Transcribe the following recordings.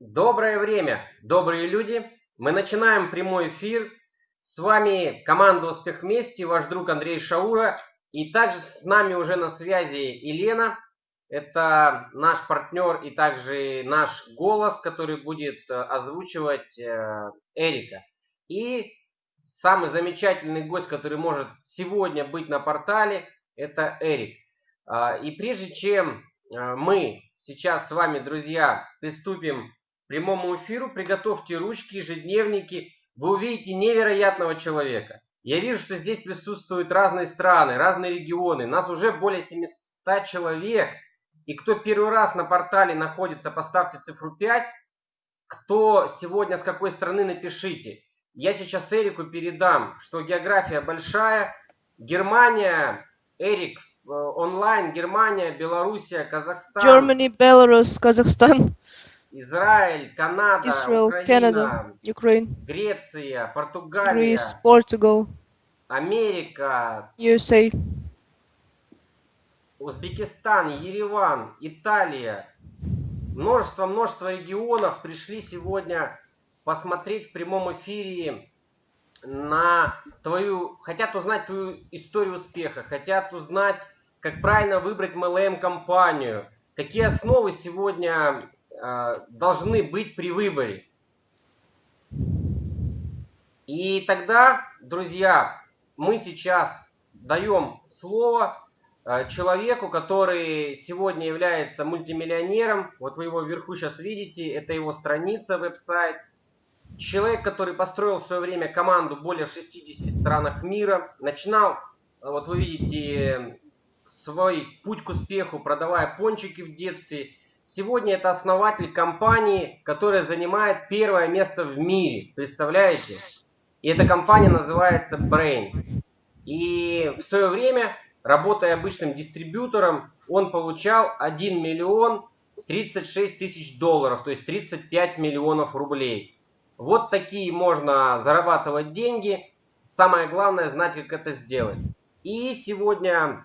Доброе время, добрые люди. Мы начинаем прямой эфир. С вами команда «Успех вместе», ваш друг Андрей Шаура. И также с нами уже на связи Елена. Это наш партнер и также наш голос, который будет э, озвучивать э, Эрика. И самый замечательный гость, который может сегодня быть на портале, это Эрик. А, и прежде чем э, мы сейчас с вами, друзья, приступим прямому эфиру, приготовьте ручки, ежедневники. Вы увидите невероятного человека. Я вижу, что здесь присутствуют разные страны, разные регионы. Нас уже более 700 человек. И кто первый раз на портале находится, поставьте цифру 5. Кто сегодня с какой страны, напишите. Я сейчас Эрику передам, что география большая. Германия, Эрик, э, онлайн, Германия, Белоруссия, Казахстан. Germany, Belarus, Kazakhstan. Израиль, Канада, Israel, Украина, Canada, Ukraine, Греция, Португалия, Greece, Portugal, Америка, USA, Узбекистан, Ереван, Италия. Множество-множество регионов пришли сегодня посмотреть в прямом эфире на твою, хотят узнать твою историю успеха, хотят узнать, как правильно выбрать MLM-компанию, какие основы сегодня должны быть при выборе. И тогда, друзья, мы сейчас даем слово э, человеку, который сегодня является мультимиллионером. Вот вы его вверху сейчас видите, это его страница, веб-сайт. Человек, который построил в свое время команду более в 60 странах мира. Начинал, вот вы видите, свой путь к успеху, продавая пончики в детстве. Сегодня это основатель компании, которая занимает первое место в мире. Представляете? И эта компания называется Brain. И в свое время, работая обычным дистрибьютором, он получал 1 миллион 36 тысяч долларов, то есть 35 миллионов рублей. Вот такие можно зарабатывать деньги. Самое главное знать, как это сделать. И сегодня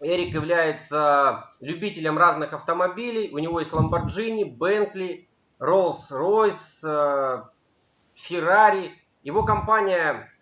Эрик является любителем разных автомобилей. У него есть Lamborghini, Bentley, Rolls-Royce, Ferrari. Его компания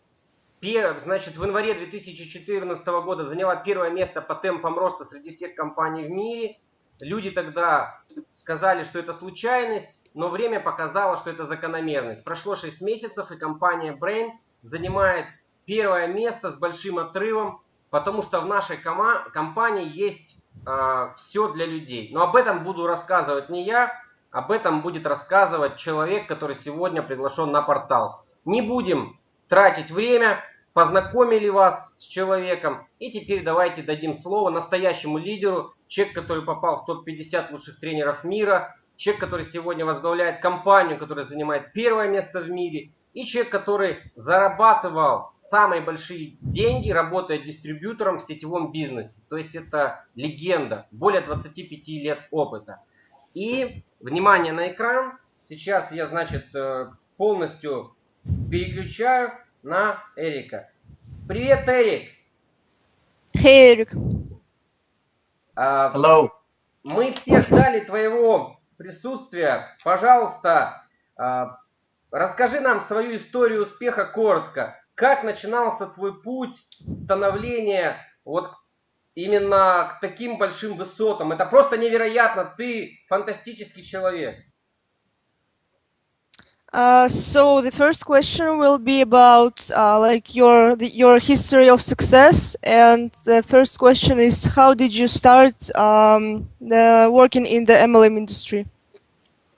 значит, в январе 2014 года заняла первое место по темпам роста среди всех компаний в мире. Люди тогда сказали, что это случайность, но время показало, что это закономерность. Прошло 6 месяцев, и компания Brain занимает первое место с большим отрывом потому что в нашей компании есть э, все для людей. Но об этом буду рассказывать не я, об этом будет рассказывать человек, который сегодня приглашен на портал. Не будем тратить время, познакомили вас с человеком. И теперь давайте дадим слово настоящему лидеру, человек, который попал в топ-50 лучших тренеров мира, человек, который сегодня возглавляет компанию, которая занимает первое место в мире, и человек, который зарабатывал самые большие деньги, работая дистрибьютором в сетевом бизнесе. То есть это легенда, более 25 лет опыта. И, внимание на экран, сейчас я, значит, э, полностью переключаю на Эрика. Привет, Эрик! Hey, Эрик! Uh, Hello! Мы все ждали твоего присутствия. Пожалуйста, uh, Расскажи нам свою историю успеха коротко. Как начинался твой путь становления вот именно к таким большим высотам? Это просто невероятно. Ты фантастический человек. Uh, so the first question will be about uh, like your the, your history of success, and the first question is how did you start um, the, working in the MLM industry?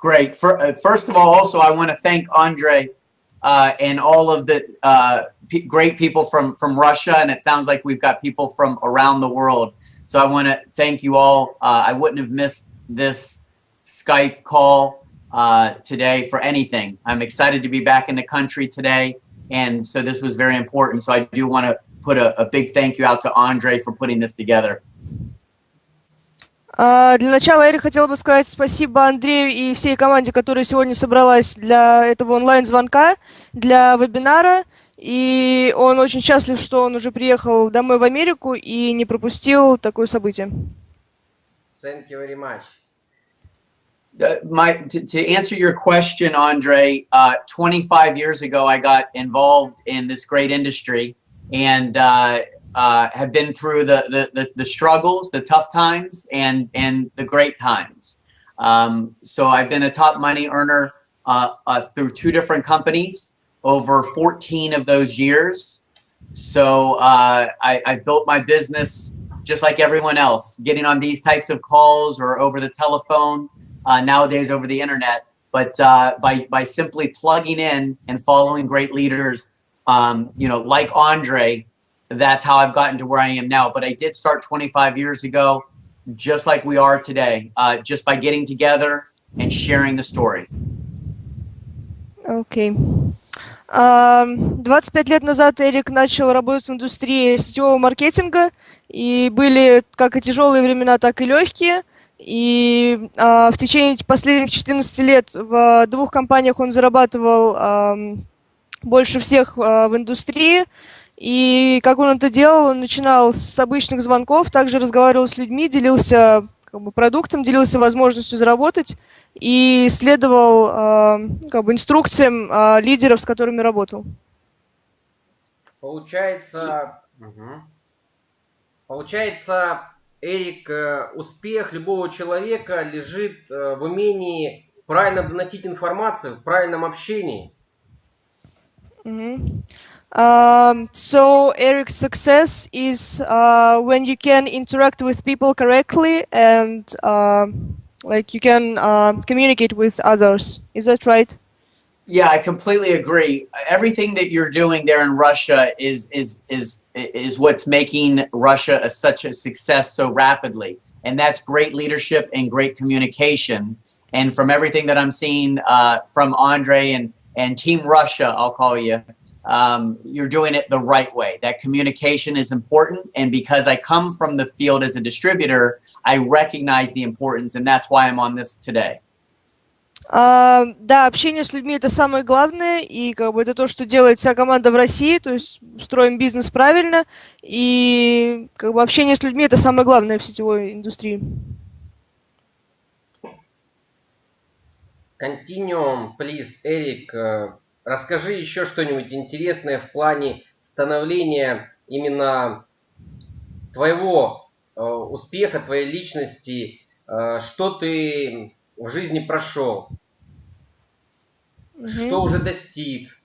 Great. For, uh, first of all, also, I want to thank Andre uh, and all of the uh, great people from, from Russia. And it sounds like we've got people from around the world. So I want to thank you all. Uh, I wouldn't have missed this Skype call uh, today for anything. I'm excited to be back in the country today. And so this was very important. So I do want to put a, a big thank you out to Andre for putting this together. А, для начала я хотела бы сказать спасибо Андрею и всей команде, которая сегодня собралась для этого онлайн-звонка, для вебинара. И он очень счастлив, что он уже приехал домой в Америку и не пропустил такое событие. Thank you very much. Uh, my to, to answer your question, Andre, uh, 25 years ago, I got involved in this great industry and uh, uh, have been through the, the, the, the, struggles, the tough times, and, and the great times. Um, so I've been a top money earner uh, uh, through two different companies over 14 of those years. So uh, I, I built my business just like everyone else, getting on these types of calls or over the telephone, uh, nowadays over the internet. But uh, by, by simply plugging in and following great leaders, um, you know, like Andre, that's how I've gotten to where I am now. But I did start 25 years ago, just like we are today, uh, just by getting together and sharing the story. Okay. 25 лет назад Эрик начал работать в индустрии сетевого маркетинга, и были как и тяжелые времена, так и легкие. И а, в течение последних 14 лет в двух компаниях он зарабатывал а, больше всех а, в индустрии. И как он это делал, он начинал с обычных звонков, также разговаривал с людьми, делился как бы, продуктом, делился возможностью заработать и следовал э, как бы инструкциям э, лидеров, с которыми работал. Получается, угу. получается, Эрик, э, успех любого человека лежит э, в умении правильно доносить информацию, в правильном общении. Mm-hmm. Um, so Eric's success is uh, when you can interact with people correctly and uh, like you can uh, communicate with others. Is that right? Yeah, I completely agree. Everything that you're doing there in Russia is is is is what's making Russia a, such a success so rapidly, and that's great leadership and great communication. And from everything that I'm seeing uh, from Andre and and Team Russia, I'll call you, um, you're doing it the right way. That communication is important, and because I come from the field as a distributor, I recognize the importance, and that's why I'm on this today. Uh, да, общение с людьми это самое главное, и как бы это то, что делает вся команда в России, то есть строим бизнес правильно, и как бы общение с людьми это самое главное в сетевой индустрии. Continuum, please, э, расскажи еще что-нибудь интересное в плане становления именно твоего Э, успеха твоей личности, э, что ты в жизни прошел, угу. что уже достиг,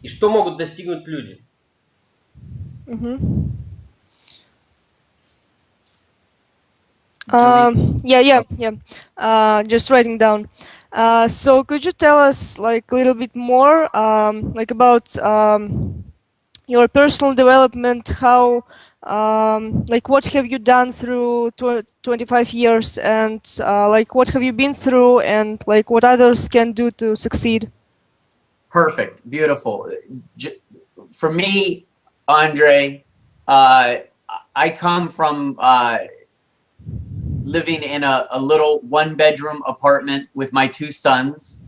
и что могут достигнуть люди. Угу. Uh, yeah, yeah, yeah. Uh, just writing down. Uh, so could you tell us like a little bit more, um, like about um, your personal development, how um, like what have you done through tw 25 years and uh, like what have you been through and like what others can do to succeed perfect beautiful J for me andre uh, i come from uh, living in a, a, little one bedroom apartment with my two sons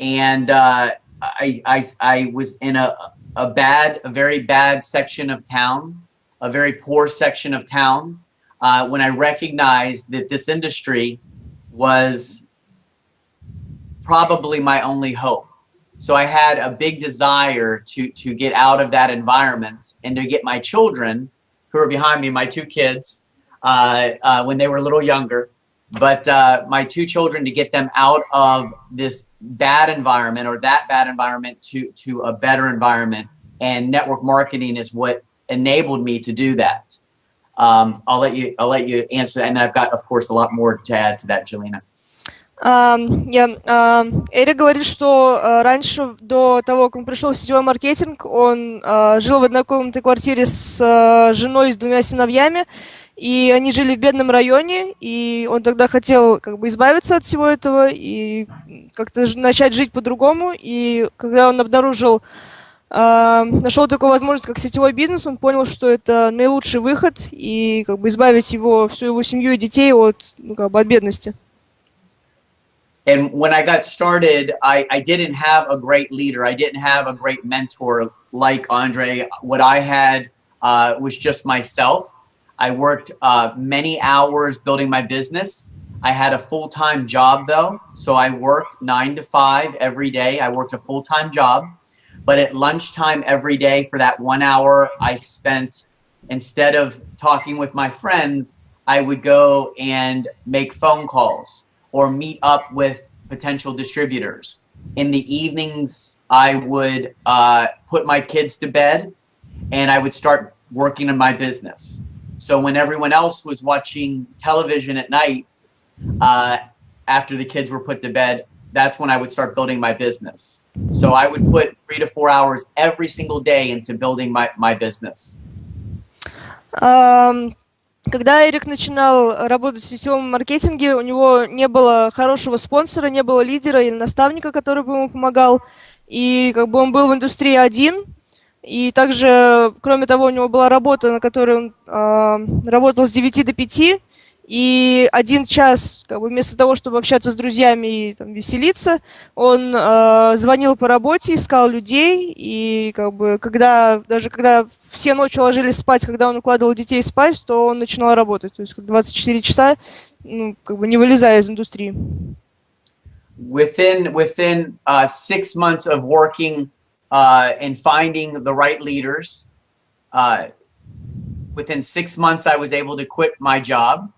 and uh, I, I, I was in a, a bad a very bad section of town a very poor section of town uh, when I recognized that this industry was probably my only hope. So I had a big desire to, to get out of that environment and to get my children who are behind me, my two kids, when they were a little younger, but uh, my two children to get them out of this bad environment or that bad environment to, to a better environment. And network marketing is what enabled me to do that. Um, I'll let you I'll let you answer and I've got of course a lot more to add to that, Jelena. Um, yeah, um, Эрик говорит, что uh, раньше, до того, как он пришел в сетевой маркетинг, он uh, жил в однокомнатной квартире с uh, женой и с двумя сыновьями, И они жили в бедном районе, и он тогда хотел как бы избавиться от всего этого и как-то начать жить по-другому, и когда он обнаружил нашел такую возможность, как сетевой бизнес, он понял, что это наилучший выход и как бы избавить его, всю его семью и детей от, ну, как бы от бедности. And when I got started, I, I didn't have a great leader. I didn't have a great mentor like Andre. What I had uh, was just myself. I worked uh, many hours building my business. I had a full time job though, so I worked nine to five every day. I worked a full time job, but at lunchtime every day for that one hour, I spent instead of talking with my friends, I would go and make phone calls or meet up with potential distributors. In the evenings, I would uh, put my kids to bed and I would start working on my business. So when everyone else was watching television at night, uh, after the kids were put to bed, that's when I would start building my business. So I would put three to four hours every single day into building my, my business. Um, когда Эрик начинал работать в сетевом маркетинге, у него не было хорошего спонсора, не было лидера или наставника, который бы ему помогал. И как бы он был в индустрии один. И также, кроме того, у него была работа, на которой он э, работал с 9 до 5. И один час, как бы вместо того, чтобы общаться с друзьями и там, веселиться, он э, звонил по работе, искал людей, и как бы когда даже когда все ночью ложились спать, когда он укладывал детей спать, то он начинал работать, то есть 24 часа, ну, как бы не вылезая из индустрии. Within within uh, six months of working uh, and finding the right leaders, uh, within six months I was able to quit my job.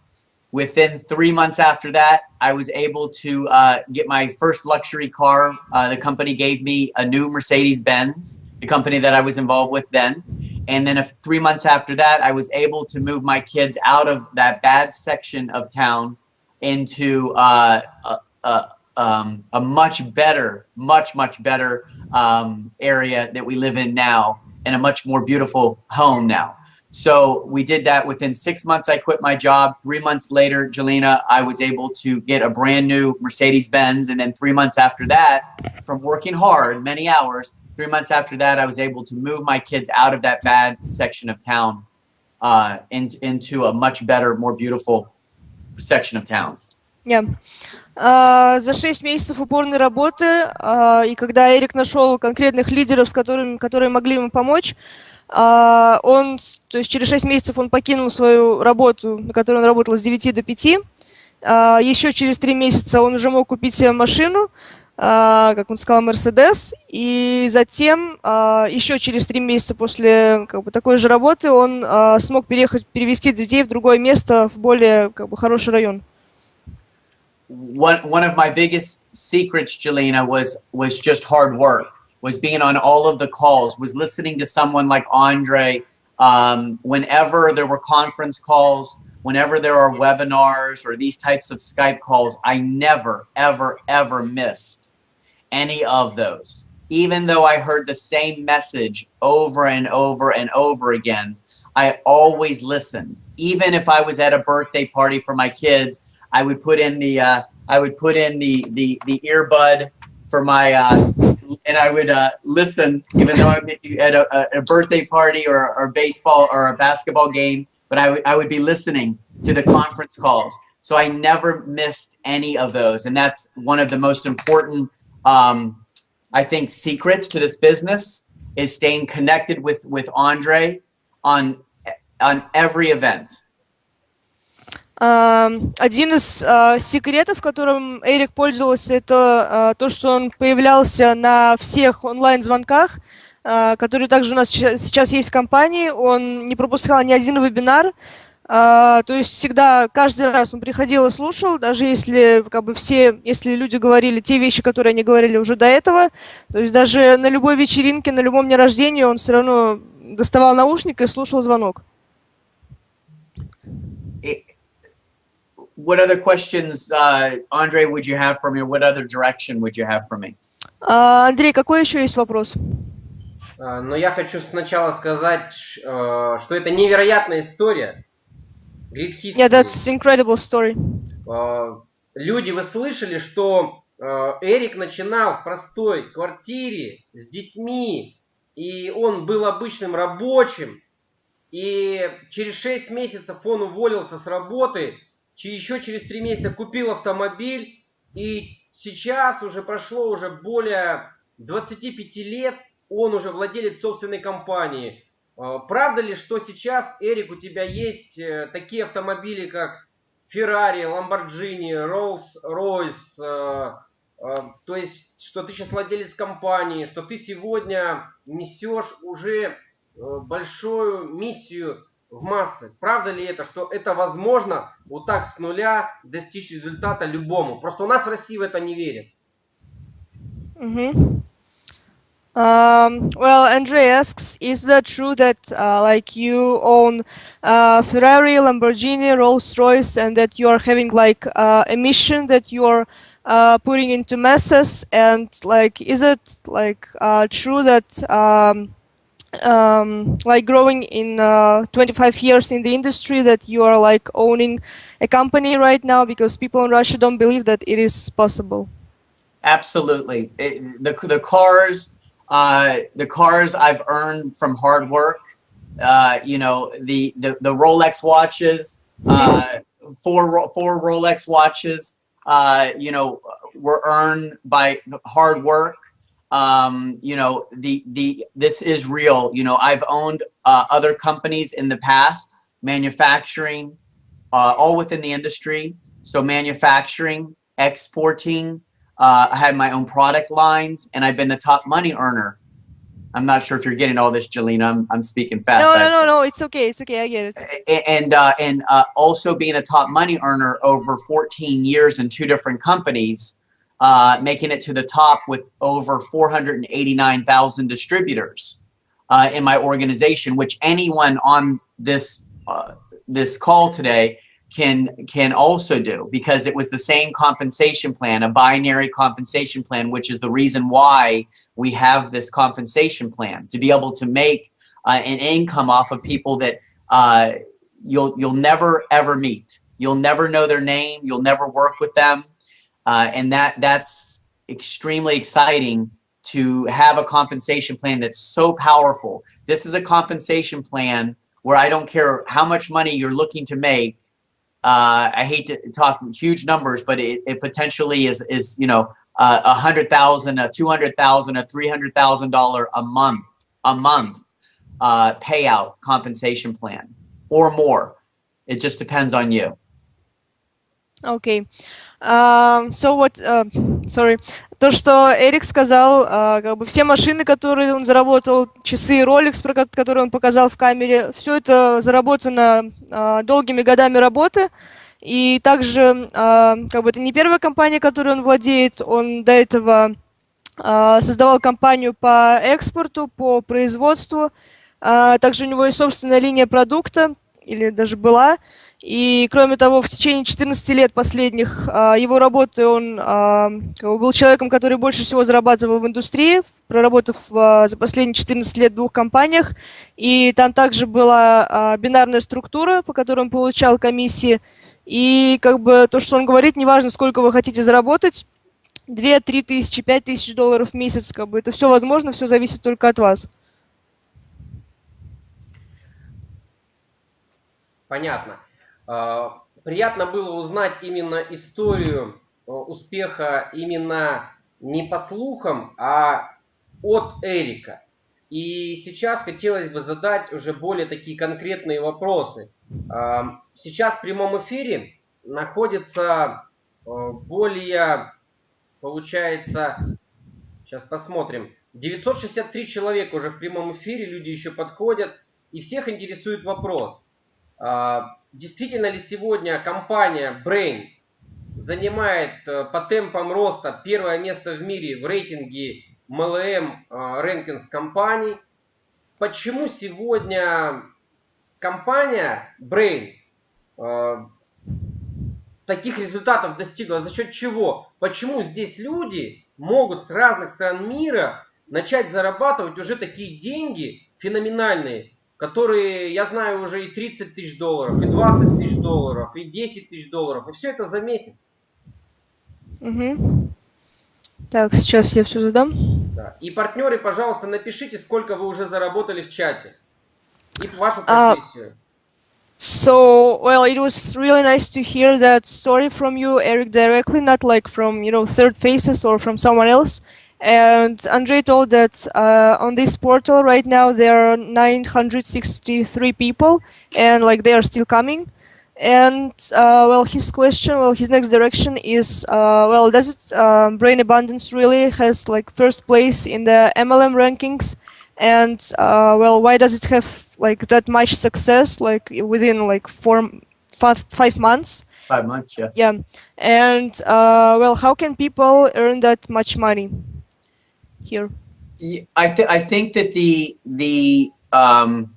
Within three months after that, I was able to uh, get my first luxury car. Uh, the company gave me a new Mercedes Benz, the company that I was involved with then. And then three months after that, I was able to move my kids out of that bad section of town into uh, a, a, um, a, much better, much, much better um, area that we live in now and a much more beautiful home now. So we did that within six months. I quit my job. Three months later, Jelena, I was able to get a brand new Mercedes Benz. And then three months after that, from working hard, many hours, three months after that, I was able to move my kids out of that bad section of town uh, in, into a much better, more beautiful section of town. Yeah. Uh, за шесть месяцев упорной работы, uh, и когда Эрик нашел конкретных лидеров, с которыми, которые могли ему помочь, А, он, то есть через 6 месяцев он покинул свою работу, на которой он работал с 9 до 5. А, еще через 3 месяца он уже мог купить себе машину, а, как он сказал, Мерседес. И затем, еще через 3 месяца после как бы, такой же работы, он смог переехать, перевести детей в другое место, в более как бы, хороший район. One, one of my biggest secrets, Jelena, was, was just hard work. was being on all of the calls, was listening to someone like Andre. Um, whenever there were conference calls, whenever there are webinars or these types of Skype calls, I never, ever, ever missed any of those. Even though I heard the same message over and over and over again, I always listened. Even if I was at a birthday party for my kids, I would put in the uh, I would put in the the the earbud for my uh, and I would uh, listen, even though I'm at a, a birthday party or, or baseball or a basketball game. But I would I would be listening to the conference calls, so I never missed any of those, and that's one of the most important, um, I think, secrets to this business is staying connected with with Andre on on every event. Один из uh, секретов, которым Эрик пользовался, это uh, то, что он появлялся на всех онлайн-звонках, uh, которые также у нас сейчас есть в компании. Он не пропускал ни один вебинар. То есть всегда, каждый раз он приходил и слушал, даже если как бы все, если люди говорили те вещи, которые они говорили уже до этого. То есть даже на любой вечеринке, на любом дне рождения он все равно доставал наушник и слушал звонок. What other questions, uh, Andre, would you have for me? What other direction would you have for me? Uh, Андрей, какой еще есть вопрос? Uh, но я хочу сначала сказать, uh, что это невероятная история. Great history. Yeah, that's incredible story. Uh, люди, вы слышали, что uh, Эрик начинал в простой квартире с детьми, и он был обычным рабочим, и через 6 месяцев он уволился с работы, еще через три месяца купил автомобиль, и сейчас уже прошло уже более 25 лет, он уже владелец собственной компании. А, правда ли, что сейчас, Эрик, у тебя есть э, такие автомобили, как Ferrari, Lamborghini, Rolls-Royce, э, э, то есть, что ты сейчас владелец компании, что ты сегодня несешь уже большую миссию в массы. Правда ли это, что это возможно вот так с нуля достичь результата любому? Просто у нас в России в это не верят. Mm-hmm. Um, well, Andre asks, is that true that uh, like you own uh, Ferrari, Lamborghini, Rolls-Royce, and that you are having like uh, a that you are uh, putting into masses? And like, is it like uh, true that um, um, like growing in uh, 25 years in the industry that you are like owning a company right now because people in Russia don't believe that it is possible? Absolutely. It, the, the cars, uh, the cars I've earned from hard work, uh, you know, the, the, the Rolex watches, uh, four, four Rolex watches, uh, you know, were earned by hard work. Um, you know, the, the, this is real. You know, I've owned uh, other companies in the past, manufacturing, uh, all within the industry. So manufacturing, exporting, uh, I had my own product lines and I've been the top money earner. I'm not sure if you're getting all this, Jelena. I'm, I'm speaking fast. No, no, no, no. It's okay. It's okay. I get it. and uh, and uh, also being a top money earner over 14 years in two different companies, uh, making it to the top with over 489,000 distributors uh, in my organization, which anyone on this uh, this call today can can also do because it was the same compensation plan, a binary compensation plan, which is the reason why we have this compensation plan to be able to make uh, an income off of people that uh, you'll you'll never ever meet. You'll never know their name. You'll never work with them, uh, and that that's extremely exciting to have a compensation plan that's so powerful. This is a compensation plan where I don't care how much money you're looking to make. Uh, I hate to talk huge numbers, but it, it potentially is, is you know, a uh, hundred thousand, a two hundred thousand, a three hundred thousand dollar a month, a month uh, payout compensation plan or more. It just depends on you. Okay. Um, so what, uh, sorry. То, что Эрик сказал, а, как бы все машины, которые он заработал, часы Rolex, про ко- которые он показал в камере, все это заработано а, долгими годами работы. И также, а, как бы это не первая компания, которой он владеет, он до этого а, создавал компанию по экспорту, по производству. А, Также у него есть собственная линия продукта, или даже была. И кроме того, в течение 14 лет последних а, его работы он а, был человеком, который больше всего зарабатывал в индустрии, проработав а, за последние 14 лет в двух компаниях. И там также была бинарная структура, по которой он получал комиссии. И как бы то, что он говорит, неважно, сколько вы хотите заработать, 2-3 тысячи, 5 тысяч долларов в месяц, как бы это все возможно, все зависит только от вас. Понятно. А, Приятно было узнать именно историю э, успеха именно не по слухам, а от Эрика. И сейчас хотелось бы задать уже более такие конкретные вопросы. А, Сейчас в прямом эфире находится э, более, получается, сейчас посмотрим, 963 человека уже в прямом эфире, люди еще подходят, и всех интересует вопрос. Действительно ли сегодня компания Brain занимает э, по темпам роста первое место в мире в рейтинге MLM э, Rankings компаний? Почему сегодня компания Brain э, таких результатов достигла? За счет чего? Почему здесь люди могут с разных стран мира начать зарабатывать уже такие деньги феноменальные, которые, я знаю, уже и 30 тысяч долларов, и 20 тысяч долларов, и 10 тысяч долларов, и все это за месяц. Мгм. Так, сейчас я все задам. Да. И партнеры, пожалуйста, напишите, сколько вы уже заработали в чате. И вашу А, профессию. So, well, it was really nice to hear that story from you, Eric, directly, not like from, you know, third faces or from someone else. And Andre told that uh, on this portal right now there are 963 people, and like they are still coming. And uh, well, his question, well, his next direction is, uh, well, does it uh, Brain Abundance really has like first place in the MLM rankings? And uh, well, why does it have like that much success, like within like four, five, five months? Five months, yes. Yeah, and uh, well, how can people earn that much money here? Yeah, I think I think that the the um,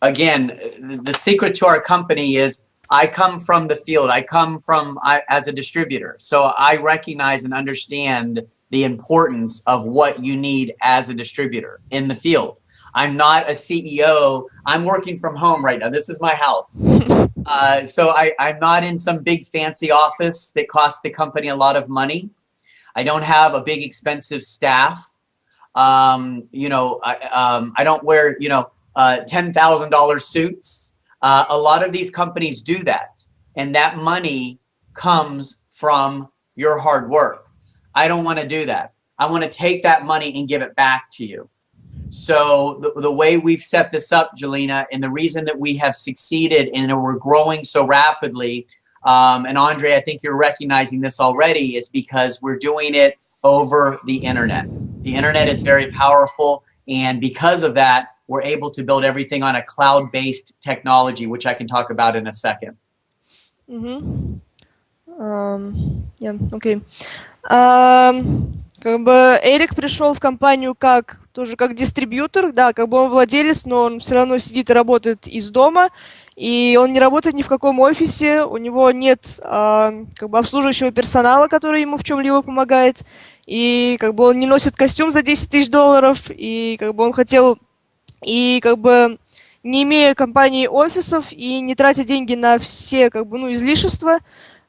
again the, the secret to our company is I come from the field. I come from I, as a distributor, so I recognize and understand the importance of what you need as a distributor in the field. I'm not a CEO. I'm working from home right now. This is my house. Uh, so I, I'm not in some big fancy office that costs the company a lot of money. I don't have a big expensive staff. Um, you know, I, um, I don't wear, you know, uh, $10,000 suits. Uh, a lot of these companies do that. And that money comes from your hard work. I don't want to do that. I want to take that money and give it back to you. So the, the way we've set this up, Jelena, and the reason that we have succeeded and we're growing so rapidly, um, and Andre, I think you're recognizing this already, is because we're doing it over the internet. The internet is very powerful, and because of that, we're able to build everything on a cloud-based technology, which I can talk about in a second. Mm-hmm. Um, yeah, okay. Um, как бы Эрик пришел в компанию как тоже как дистрибьютор, да, как бы он владелец, но он все равно сидит и работает из дома, и он не работает ни в каком офисе, у него нет а, как бы обслуживающего персонала, который ему в чем-либо помогает, и как бы он не носит костюм за 10 тысяч долларов, и как бы он хотел, и как бы не имея компании офисов и не тратя деньги на все как бы ну излишества,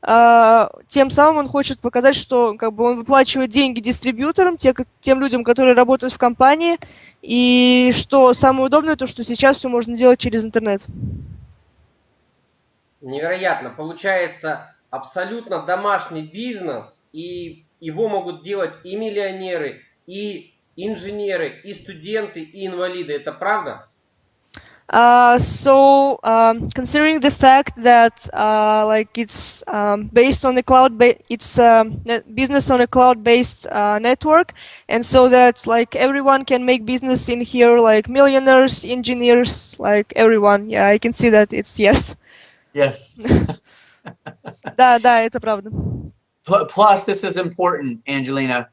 тем самым он хочет показать, что как бы он выплачивает деньги дистрибьюторам, те, тем людям, которые работают в компании, и что самое удобное, то что сейчас все можно делать через интернет. Невероятно. Получается абсолютно домашний бизнес, и его могут делать и миллионеры, и инженеры, и студенты, и инвалиды. Это правда? Uh, so um, considering the fact that uh, like it's um, based on the cloud it's uh, business on a cloud-based uh, network and so that like everyone can make business in here like millionaires engineers like everyone yeah I can see that it's yes yes да да это правда plus this is important Angelina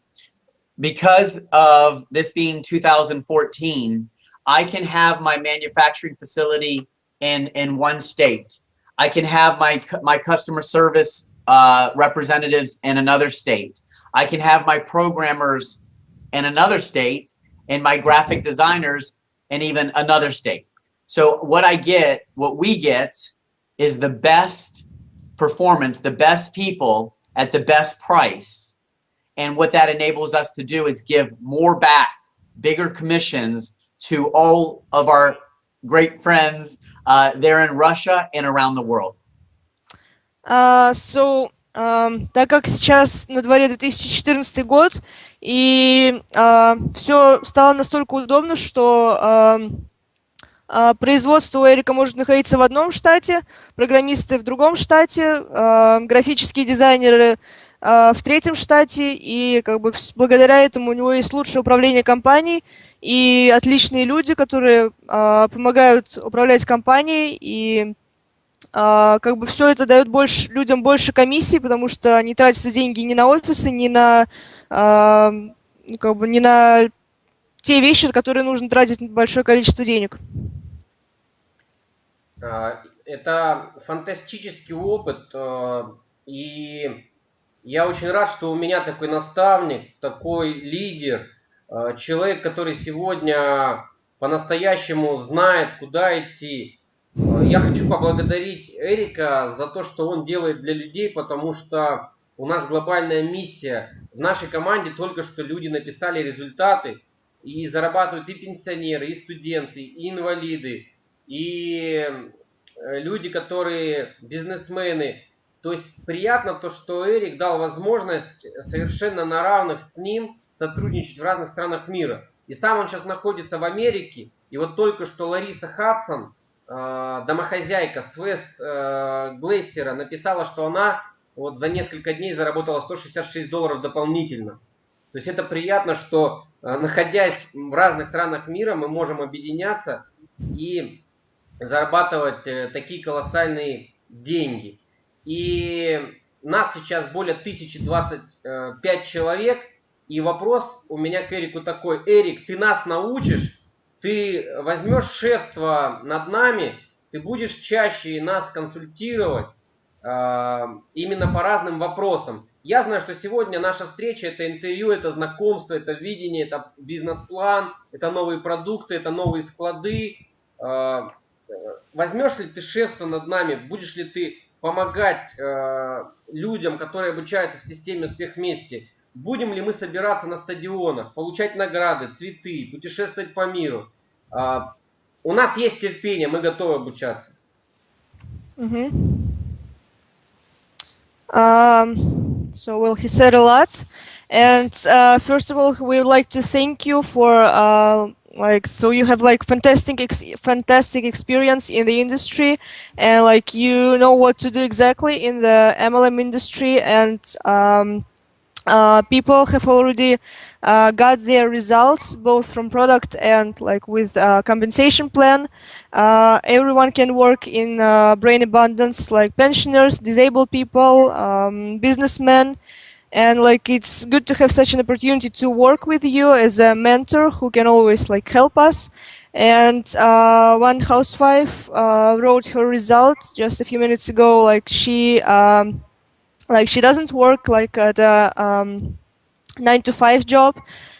because of this being 2014 I can have my manufacturing facility in, in one state. I can have my, my customer service uh, representatives in another state. I can have my programmers in another state and my graphic designers in even another state. So what I get, what we get is the best performance, the best people at the best price. And what that enables us to do is give more back, bigger commissions to all of our great friends uh, there in Russia and around the world. Uh, so, um, так как сейчас на дворе 2014 год, и uh, все стало настолько удобно, что uh, uh, производство Эрика может находиться в одном штате, программисты в другом штате, uh, графические дизайнеры в третьем штате, и как бы благодаря этому у него есть лучшее управление компанией, и отличные люди, которые э, помогают управлять компанией, и э, как бы все это дает больше, людям больше комиссий, потому что не тратятся деньги ни на офисы, ни на, э, как бы, ни на те вещи, на которые нужно тратить большое количество денег. Это фантастический опыт, и я очень рад, что у меня такой наставник, такой лидер – Э, человек, который сегодня по-настоящему знает, куда идти. Э, я хочу поблагодарить Эрика за то, что он делает для людей, потому что у нас глобальная миссия. В нашей команде только что люди написали результаты и зарабатывают и пенсионеры, и студенты, и инвалиды, и э, люди, которые бизнесмены. То есть приятно то, что Эрик дал возможность совершенно на равных с ним сотрудничать в разных странах мира. И сам он сейчас находится в Америке. И вот только что Лариса Хадсон э, домохозяйка с Вест э, Глейсера написала, что она вот за несколько дней заработала 166 долларов дополнительно. То есть это приятно, что э, находясь в разных странах мира, мы можем объединяться и зарабатывать э, такие колоссальные деньги. И нас сейчас более 1025 человек. И вопрос у меня к Эрику такой. Эрик, ты нас научишь, ты возьмешь шефство над нами, ты будешь чаще нас консультировать э, именно по разным вопросам. Я знаю, что сегодня наша встреча это интервью, это знакомство, это видение, это бизнес-план, это новые продукты, это новые склады. Э, возьмешь ли ты шефство над нами, будешь ли ты помогать э, людям, которые обучаются в системе «Успех вместе», будем ли мы собираться на стадионах, получать награды, цветы, путешествовать по миру. Э, у нас есть терпение, мы готовы обучаться. Mm-hmm. Um, so, well, he said a lot. And uh, first of all, we would like to thank you for uh, like so you have like fantastic ex fantastic experience in the industry and like you know what to do exactly in the MLM industry and um, uh, people have already uh, got their results both from product and like with uh, compensation plan. Uh, everyone can work in brain abundance like pensioners disabled people um, businessmen. And like it's good to have such an opportunity to work with you as a mentor who can always like help us. And one housewife wrote her results just a few minutes ago like she um, like she doesn't work like at a um, nine to five job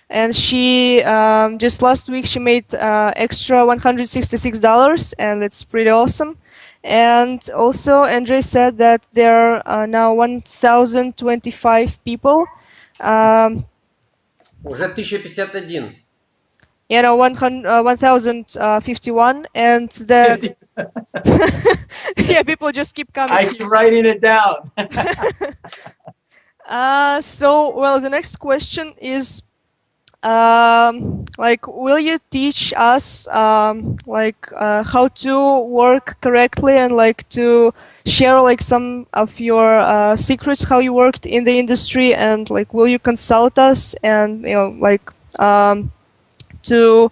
and she um, just last week she made uh, extra $166 and it's pretty awesome and also, Andre said that there are now 1,025 people. Um, Уже 1051. You know, 100, uh, 1,051, and the yeah, people just keep coming. I keep writing it down. uh, so, well, the next question is um, like will you teach us um, like uh, how to work correctly and like to share like some of your uh, secrets how you worked in the industry and like will you consult us and you know like um, to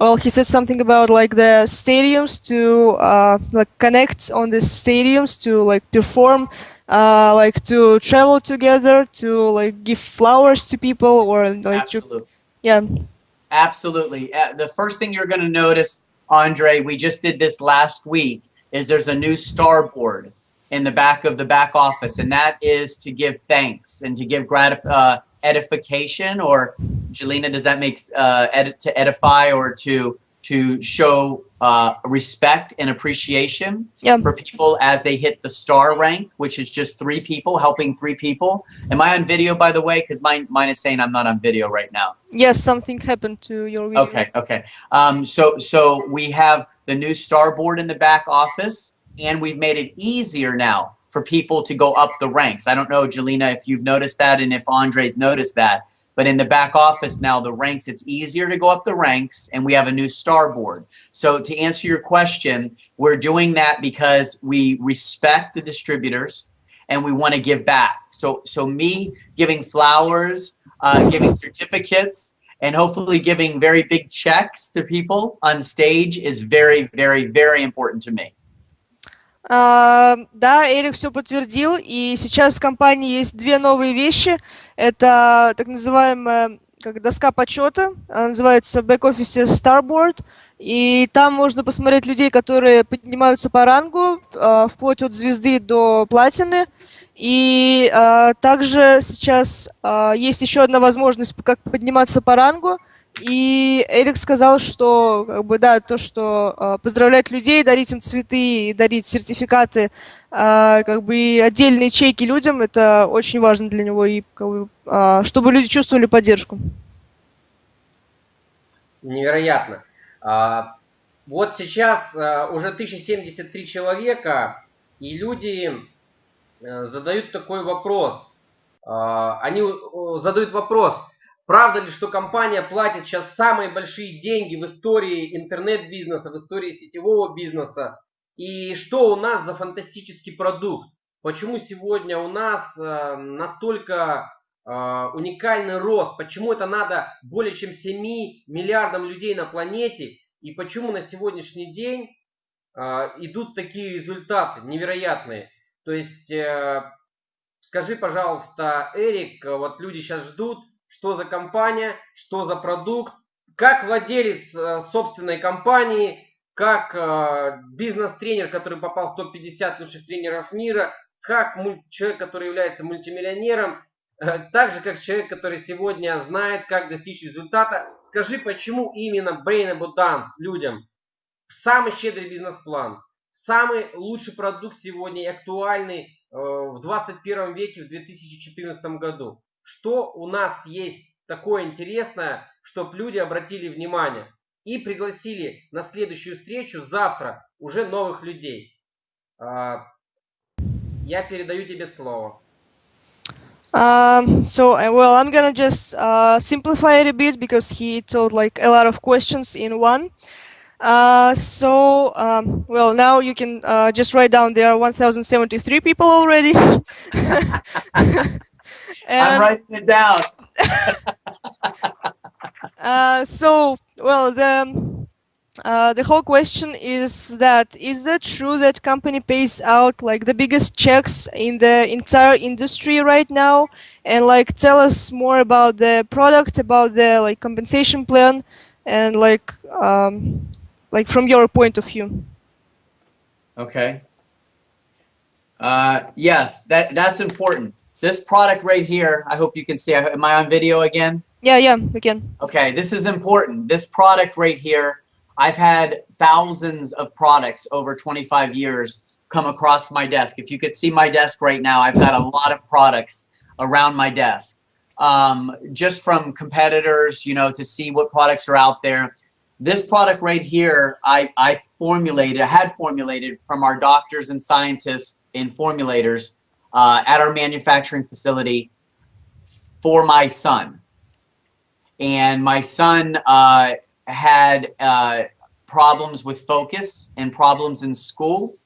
well he said something about like the stadiums to uh, like connect on the stadiums to like perform uh, like to travel together to like give flowers to people or like Absolutely. to yeah. Absolutely. Uh, the first thing you're going to notice, Andre, we just did this last week, is there's a new starboard in the back of the back office, and that is to give thanks and to give gratif- uh, edification. Or, Jelena, does that make uh, edit to edify or to to show uh, respect and appreciation Yeah. for people as they hit the star rank, which is just three people helping three people. Am I on video, by the way? Because mine mine is saying I'm not on video right now. Yes, something happened to your video. Okay, okay. Um, so so we have the new starboard in the back office, and we've made it easier now for people to go up the ranks. I don't know, Jelena, if you've noticed that and if Andre's noticed that, but in the back office now, the ranks, it's easier to go up the ranks, and we have a new starboard. So to answer your question, we're doing that because we respect the distributors and we want to give back. So so me giving flowers, uh, giving certificates, and hopefully giving very big checks to people on stage is very, very, very important to me. А, да, Эрик все подтвердил, и сейчас в компании есть две новые вещи. Это так называемая как доска почета, она называется в бэк-офисе Starboard, и там можно посмотреть людей, которые поднимаются по рангу, а, вплоть от звезды до платины. И а, также сейчас а, есть еще одна возможность, как подниматься по рангу. И Эрик сказал, что как бы да, то, что э, поздравлять людей, дарить им цветы, дарить сертификаты, э, как бы и отдельные чеки людям, это очень важно для него, и как бы, э, чтобы люди чувствовали поддержку. Невероятно. А, вот сейчас а, уже 1073 человека, и люди а, задают такой вопрос. А, они э, задают вопрос, Правда ли, что компания платит сейчас самые большие деньги в истории интернет-бизнеса, в истории сетевого бизнеса? И что у нас за фантастический продукт? Почему сегодня у нас э, настолько э, уникальный рост? Почему это надо более чем 7 миллиардам людей на планете? И почему на сегодняшний день э, идут такие результаты невероятные? То есть, скажи, пожалуйста, Эрик, вот люди сейчас ждут, что за компания, что за продукт, как владелец э, собственной компании, как э, бизнес-тренер, который попал в топ-50 лучших тренеров мира, как человек, который является мультимиллионером, э, так же, как человек, который сегодня знает, как достичь результата. Скажи, почему именно Brain Abundance людям самый щедрый бизнес-план, самый лучший продукт сегодня и актуальный в 21 веке, в 2014 году. Что у нас есть такое интересное, чтобы люди обратили внимание и пригласили на следующую встречу завтра уже новых людей. А, я передаю тебе слово. Um, so, uh, well, I'm gonna just uh, simplify it a bit because he told like a lot of questions in one. Uh, so, um, well, now you can uh, just write down there are 1,073 people already. I'm writing it down. uh, so, well, the uh, the whole question is that is that true that company pays out like the biggest checks in the entire industry right now? And like tell us more about the product about the like compensation plan and like um, like from your point of view. Okay. Uh, yes that that's important this product right here i hope you can see am i on video again yeah yeah we can okay this is important this product right here I've had thousands of products over 25 years come across my desk. If you could see my desk right now, I've got a lot of products around my desk. Um, just from competitors, you know, to see what products are out there. This product right here, I, I formulated, I had formulated from our doctors and scientists and formulators uh, at our manufacturing facility for my son. And my son uh, had uh, problems with focus and problems in school.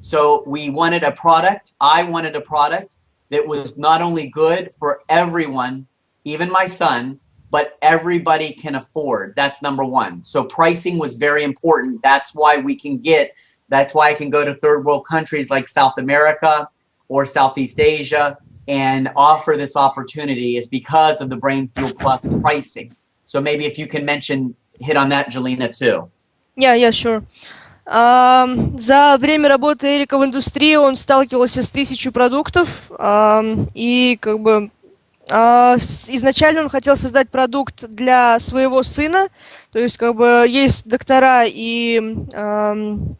So we wanted a product, I wanted a product that was not only good for everyone, even my son, but everybody can afford. That's number one. So pricing was very important. That's why we can get, that's why I can go to third world countries like South America or Southeast Asia and offer this opportunity is because of the Brain Fuel Plus pricing. So maybe if you can mention hit on that, Jelena, too. Yeah, yeah, sure. Um, за время работы Эрика в индустрии он сталкивался с тысячей продуктов, um, и как бы uh, изначально он хотел создать продукт для своего сына, то есть как бы есть доктора, и, um,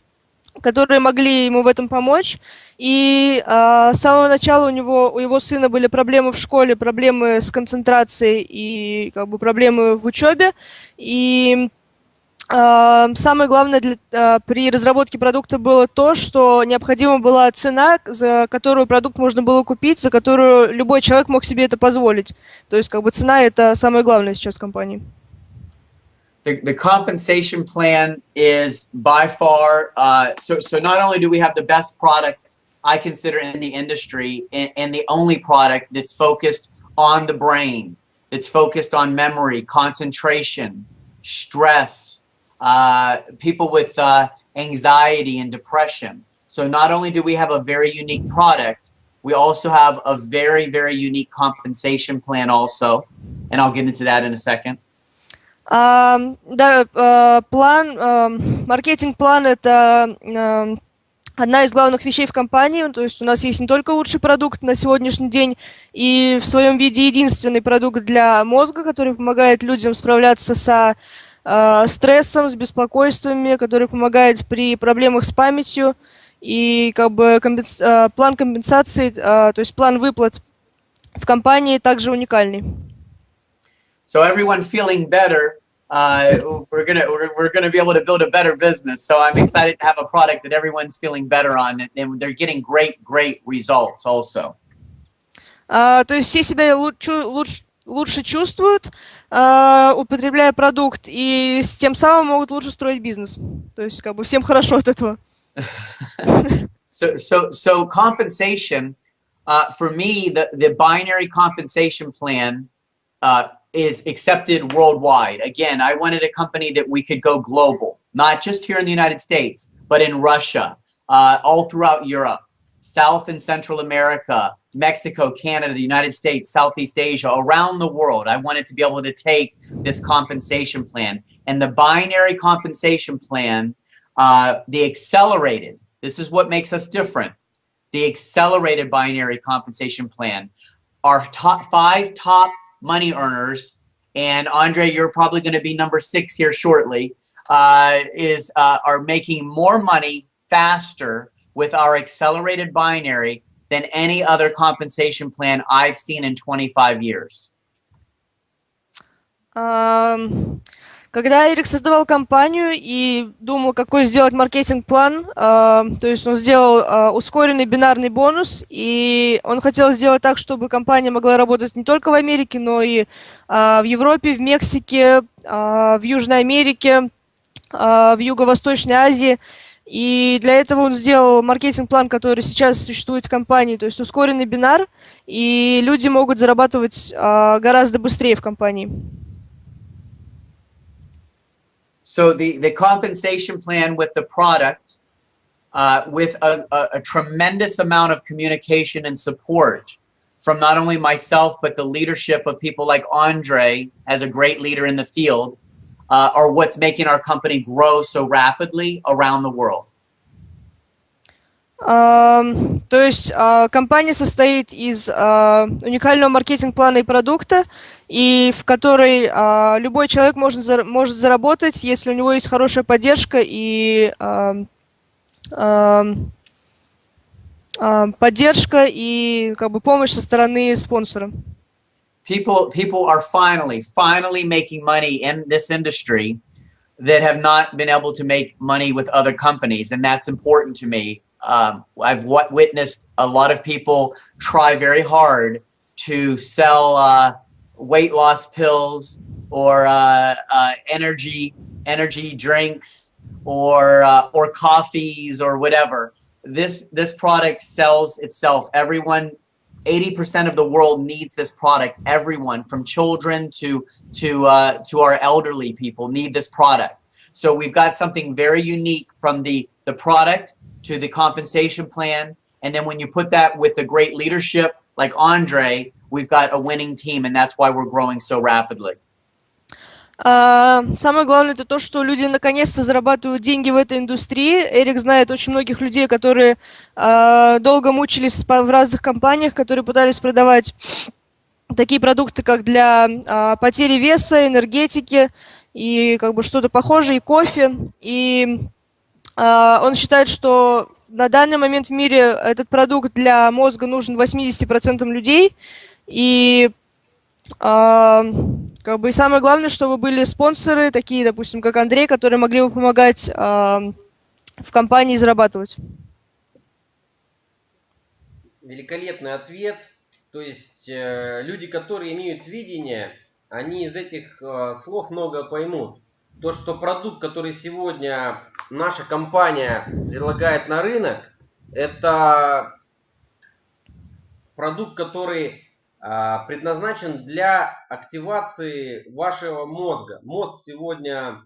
которые могли ему в этом помочь, и uh, с самого начала у него, у его сына были проблемы в школе, проблемы с концентрацией и как бы проблемы в учебе, и Самое главное для, при разработке продукта было то, что необходима была цена, за которую продукт можно было купить, за которую любой человек мог себе это позволить. То есть как бы цена это самое главное сейчас в компании. The, the compensation plan is by far, uh, so, so not only do we have the best product I consider in the industry and, and the only product that's focused on the brain, that's focused on memory, concentration, stress, uh, people with uh, anxiety and depression. So not only do we have a very unique product, we also have a very, very unique compensation plan also. And I'll get into that in a second. Um, да, uh, план, маркетинг-план это одна из главных вещей в компании. То есть у нас есть не только лучший продукт на сегодняшний день и в своем виде единственный продукт для мозга, который помогает людям справляться со э, стрессом, с беспокойствами, который помогает при проблемах с памятью. И как бы компенс, э, план компенсации, э, то есть план выплат в компании также уникальный. So everyone feeling better, uh, we're gonna we're, we're gonna be able to build a better business. So I'm excited to have a product that everyone's feeling better on, and they're getting great great results also. Uh, то есть все себя лучше, лучше лучше чувствуют, э, употребляя продукт, и с тем самым могут лучше строить бизнес. То есть как бы всем хорошо от этого. So, so, so compensation, uh, for me, the, the binary compensation plan uh, is accepted worldwide. Again, I wanted a company that we could go global, not just here in the United States, but in Russia, uh, all throughout Europe, South and Central America, Mexico, Canada, the United States, Southeast Asia, around the world. I wanted to be able to take this compensation plan. And the binary compensation plan, uh, the accelerated, this is what makes us different. The accelerated binary compensation plan. Our top five top money earners, and Andre, you're probably going to be number six here shortly, uh, is uh, are making more money faster with our accelerated binary than any other compensation plan I've seen in 25 years. Um, Когда Эрик создавал компанию и думал, какой сделать маркетинг-план, э, то есть он сделал э, ускоренный бинарный бонус, и он хотел сделать так, чтобы компания могла работать не только в Америке, но и э, в Европе, в Мексике, э, в Южной Америке, э, в Юго-Восточной Азии. И для этого он сделал маркетинг-план, который сейчас существует в компании, то есть ускоренный бинар, и люди могут зарабатывать э, гораздо быстрее в компании. So the, the compensation plan with the product, uh, with a, a, a, tremendous amount of communication and support from not only myself, but the leadership of people like Andre as a great leader in the field, uh, are what's making our company grow so rapidly around the world. То есть uh, компания состоит из uh, уникального маркетинг-плана и продукта, и в которой uh, любой человек может, может заработать, если у него есть хорошая поддержка и поддержка и как бы помощь со стороны спонсора. People, people are finally, finally making money in this industry that have not been able to make money with other companies, and that's important to me. Um, I've witnessed a lot of people try very hard to sell uh, weight loss pills or uh, uh, energy energy drinks or uh, or coffees or whatever. This this product sells itself. Everyone, 80% of the world needs this product. Everyone, from children to to uh, to our elderly people, need this product. So we've got something very unique from the the product to the compensation plan. And then when you put that with the great leadership like Andre, we've got a winning team, and that's why we're growing so rapidly. Uh, самое главное это то, что люди наконец-то зарабатывают деньги в этой индустрии. Эрик знает очень многих людей, которые uh, долго мучились в разных компаниях, которые пытались продавать такие продукты, как для uh, потери веса, энергетики и как бы что-то похожее, и кофе. И а, он считает, что на данный момент в мире этот продукт для мозга нужен 80% людей. И а, как бы и самое главное, чтобы были спонсоры, такие, допустим, как Андрей, которые могли бы помогать а, в компании зарабатывать. Великолепный ответ. То есть э, люди, которые имеют видение, они из этих э, слов много поймут. То, что продукт, который сегодня наша компания предлагает на рынок, это продукт, который а, предназначен для активации вашего мозга. Мозг сегодня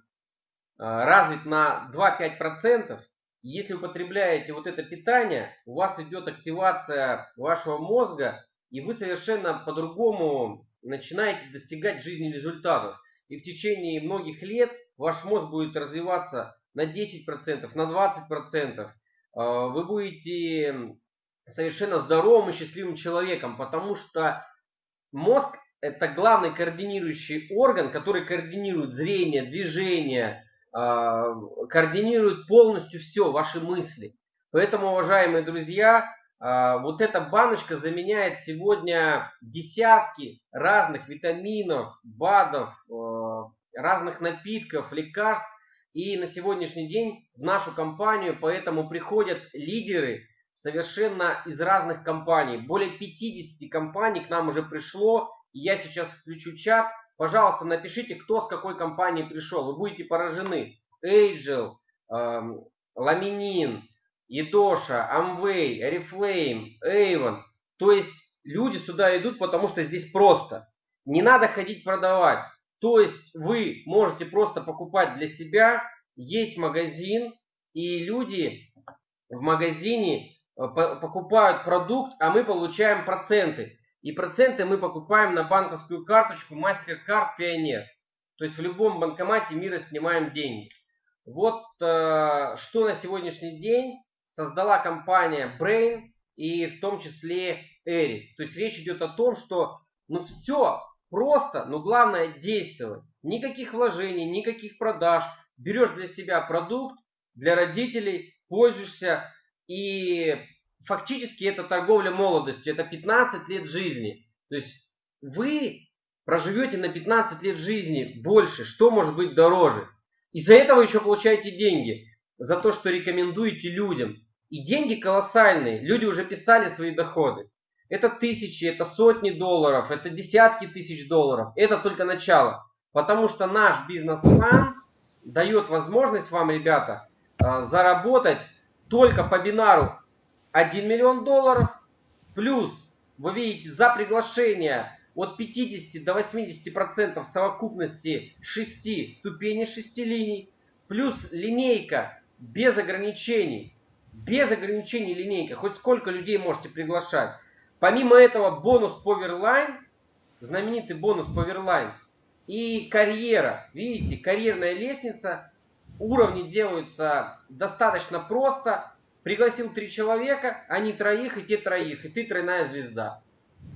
а, развит на 2-5%. Если вы потребляете вот это питание, у вас идет активация вашего мозга, и вы совершенно по-другому начинаете достигать жизни результатов. И в течение многих лет ваш мозг будет развиваться на 10%, на 20%, а, вы будете совершенно здоровым и счастливым человеком, потому что мозг это главный координирующий орган, который координирует зрение, движение, а, координирует полностью все, ваши мысли. Поэтому, уважаемые друзья, вот эта баночка заменяет сегодня десятки разных витаминов, БАДов, разных напитков, лекарств, и на сегодняшний день в нашу компанию поэтому приходят лидеры совершенно из разных компаний. Более 50 компаний к нам уже пришло Я сейчас включу чат. Пожалуйста, напишите, кто с какой компании пришел. Вы будете поражены. Angel, эм, Ламинин, Едоша, Amway, Oriflame, Avon. То есть люди сюда идут, потому что здесь просто. Не надо ходить продавать. То есть вы можете просто покупать для себя. Есть магазин, и люди в магазине э, покупают продукт, а мы получаем проценты. И проценты мы покупаем на банковскую карточку MasterCard Pioneer. То есть в любом банкомате мира снимаем деньги. Вот э, что на сегодняшний день создала компания Brain и в том числе Эри. То есть речь идет о том, что ну все просто, но главное действовать. Никаких вложений, никаких продаж. Берешь для себя продукт, для родителей, пользуешься. И фактически это торговля молодостью. Это 15 лет жизни. То есть вы проживете на 15 лет жизни больше. Что может быть дороже? Из-за этого еще получаете деньги. За то, что рекомендуете людям. И деньги колоссальные. Люди уже писали свои доходы. Это тысячи, это сотни долларов, это десятки тысяч долларов. Это только начало. Потому что наш бизнес-план дает возможность вам, ребята, а, заработать только по бинару 1 миллион долларов. Плюс, вы видите, за приглашение от 50 до 80 процентов совокупности 6 ступеней 6 линий. Плюс линейка без ограничений. Без ограничений линейка. Хоть сколько людей можете приглашать. Помимо этого бонус Powerline, знаменитый бонус Powerline и карьера. Видите, карьерная лестница. Уровни делаются достаточно просто. Пригласил три человека, они троих и те троих, и ты тройная звезда.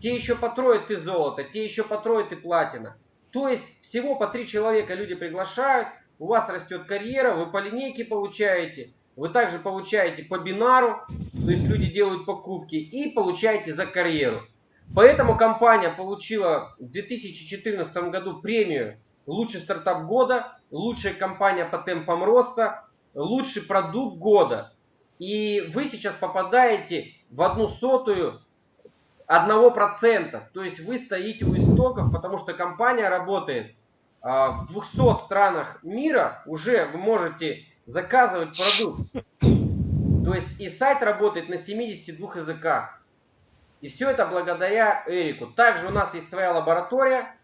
Те еще по трое ты золото, те еще по трое ты платина. То есть всего по три человека люди приглашают, у вас растет карьера, вы по линейке получаете, вы также получаете по бинару, то есть люди делают покупки и получаете за карьеру. Поэтому компания получила в 2014 году премию «Лучший стартап года», «Лучшая компания по темпам роста», «Лучший продукт года». И вы сейчас попадаете в одну сотую одного процента. То есть вы стоите у истоков, потому что компания работает в 200 странах мира. Уже вы можете заказывать продукт. То есть и сайт работает на 72 языках. И все это благодаря Эрику. Также у нас есть своя лаборатория.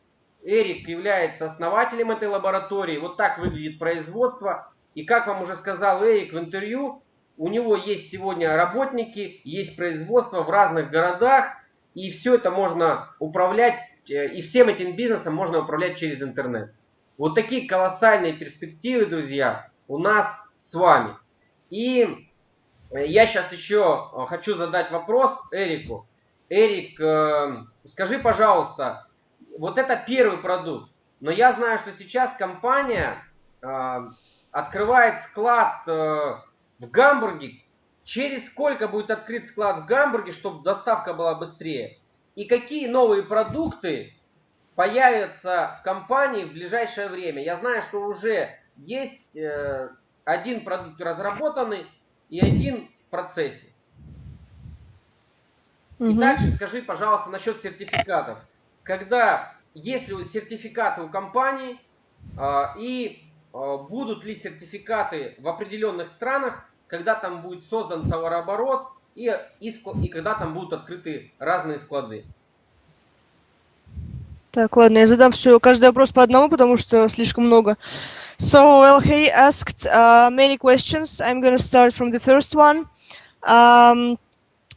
Эрик является основателем этой лаборатории. Вот так выглядит производство. И как вам уже сказал Эрик в интервью, у него есть сегодня работники, есть производство в разных городах. И все это можно управлять, и всем этим бизнесом можно управлять через интернет. Вот такие колоссальные перспективы, друзья у нас с вами. И я сейчас еще э, хочу задать вопрос Эрику. Эрик, э, скажи, пожалуйста, вот это первый продукт, но я знаю, что сейчас компания э, открывает склад в Гамбурге. Через сколько будет открыт склад в Гамбурге, чтобы доставка была быстрее? И какие новые продукты появятся в компании в ближайшее время? Я знаю, что уже есть э, один продукт разработанный и один в процессе. И также скажи, пожалуйста, насчет сертификатов. Когда, есть ли сертификаты у компании э, и э, будут ли сертификаты в определенных странах, когда там будет создан товарооборот и, и, и когда там будут открыты разные склады. Так, ладно, я задам все, каждый вопрос по одному, потому что слишком много. So, well, he asked uh, many questions. I'm going to start from the first one. Um,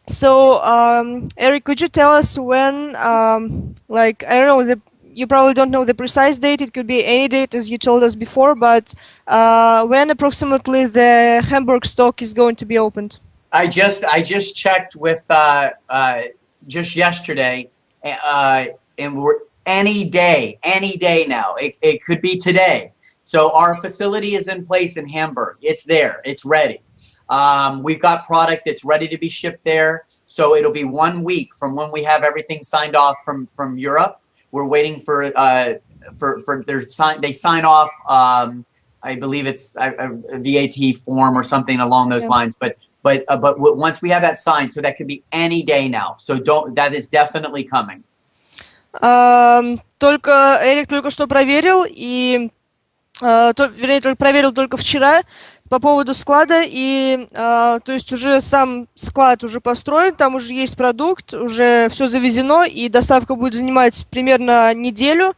so, um, Eric, could you tell us when, um, like, I don't know, the, you probably don't know the precise date. It could be any date, as you told us before, but uh, when approximately the Hamburg stock is going to be opened? I just I just checked with uh, uh, just yesterday, uh, and we're any day, any day now. It, it could be today. So our facility is in place in Hamburg. It's there. It's ready. Um, we've got product that's ready to be shipped there. So it'll be one week from when we have everything signed off from from Europe. We're waiting for uh, for for their sign. They sign off. Um, I believe it's a, a, VAT form or something along those yeah. lines. But but uh, but once we have that signed, so that could be any day now. So don't. That is definitely coming. Ам, Только Эрик только что проверил, и а, то- вернее, только проверил только вчера по поводу склада, и а, то есть уже сам склад уже построен, там уже есть продукт, уже все завезено, и доставка будет занимать примерно неделю,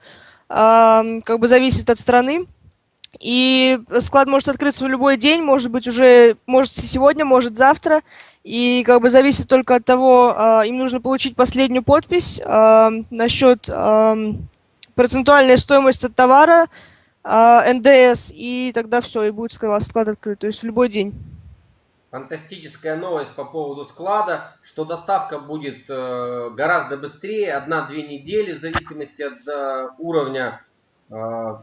ам, как бы зависит от страны. И склад может открыться в любой день, может быть уже, может сегодня, может завтра. И как бы зависит только от того, а, им нужно получить последнюю подпись а, насчет ам, процентуальной стоимости от товара, а, НДС, и тогда все, и будет склад, склад открыт, то есть в любой день. Фантастическая новость по поводу склада, что доставка будет э, гораздо быстрее, одна-две недели, в зависимости от э, уровня, э,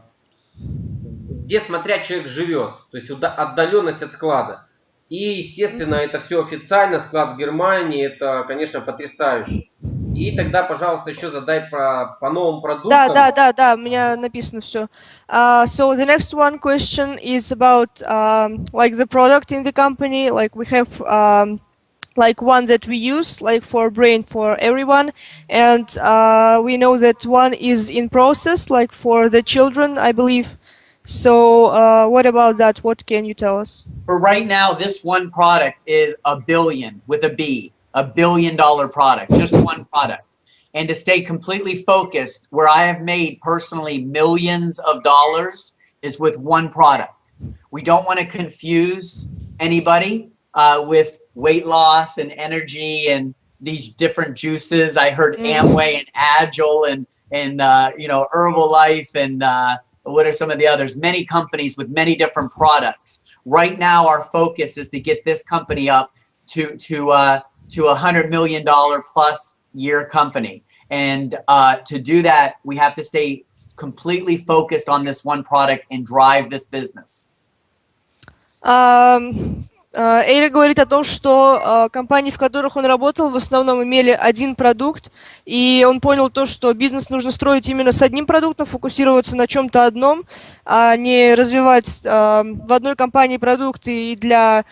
где смотря человек живет, то есть отдаленность от склада. И, естественно, это все официально, склад в Германии, это, конечно, потрясающе. И тогда, пожалуйста, еще задай про, по новым продуктам. Да, да, да, да, у меня написано все. Uh, so the next one question is about um, like the product in the company. Like we have um, like one that we use like for brain for everyone, and uh, we know that one is in process like for the children, I believe. So uh, what about that? What can you tell us? For right now, this one product is a billion with a B, a billion dollar product, just one product. And to stay completely focused, where I have made personally millions of dollars is with one product. We don't want to confuse anybody uh, with weight loss and energy and these different juices. I heard Mm. Amway and Agile and and uh, you know Herbalife and uh, what are some of the others? Many companies with many different products. Right now, our focus is to get this company up to to uh, to a hundred million dollar plus year company, and uh, to do that, we have to stay completely focused on this one product and drive this business. Ам, а, Эрик говорит о том, что а, компании, в которых он работал, в основном имели один продукт, и он понял то, что бизнес нужно строить именно с одним продуктом, фокусироваться на чем-то одном, а не развивать а, в одной компании продукты и для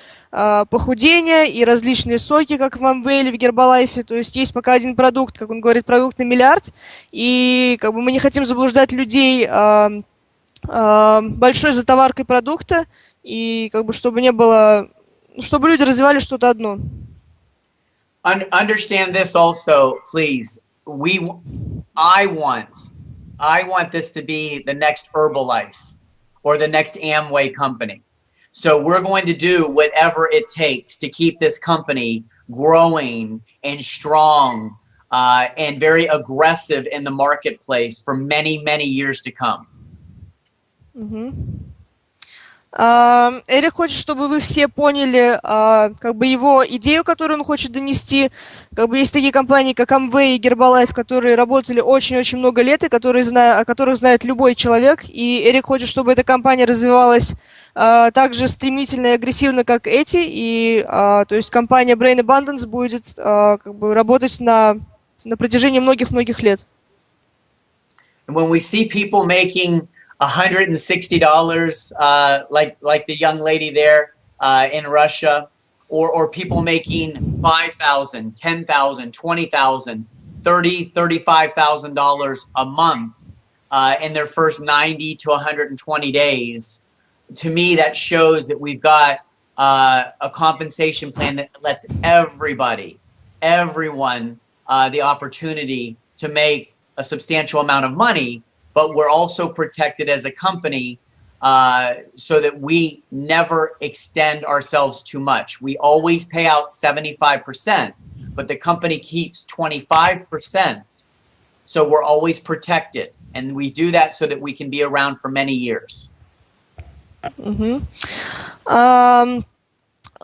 похудения, и различные соки, как в Амвейле, в Гербалайфе. То есть есть пока один продукт, как он говорит, продукт на миллиард, и как бы мы не хотим заблуждать людей большой затоваркой продукта, и как бы чтобы не было, чтобы люди развивали что-то одно. Un- understand this also, please. We, w- I want, I want this to be the next Herbalife or the next Amway company. So we're going to do whatever it takes to keep this company growing and strong uh, and very aggressive in the marketplace for many, many years to come. Мгм. А, Эрик хочет, чтобы вы все поняли, а, как бы его идею, которую он хочет донести. Как бы есть такие компании, как Amway и Herbalife, которые работали очень-очень много лет и которые зна- о которых знает любой человек. И Эрик хочет, чтобы эта компания развивалась а, так же стремительно и агрессивно, как эти. И а, то есть компания Brain Abundance будет как бы работать на, на протяжении многих-многих лет. And when we see people making $160, uh, like like the young lady there uh, in Russia, or or people making 5,000, 10,000, 20,000, 30, 35,000 dollars a month uh, in their first 90 to 120 days, to me that shows that we've got uh, a compensation plan that lets everybody, everyone, uh, the opportunity to make a substantial amount of money, but we're also protected as a company uh, so that we never extend ourselves too much. We always pay out 75%, but the company keeps 25%. So we're always protected. And we do that so that we can be around for many years. Mm-hmm. Um,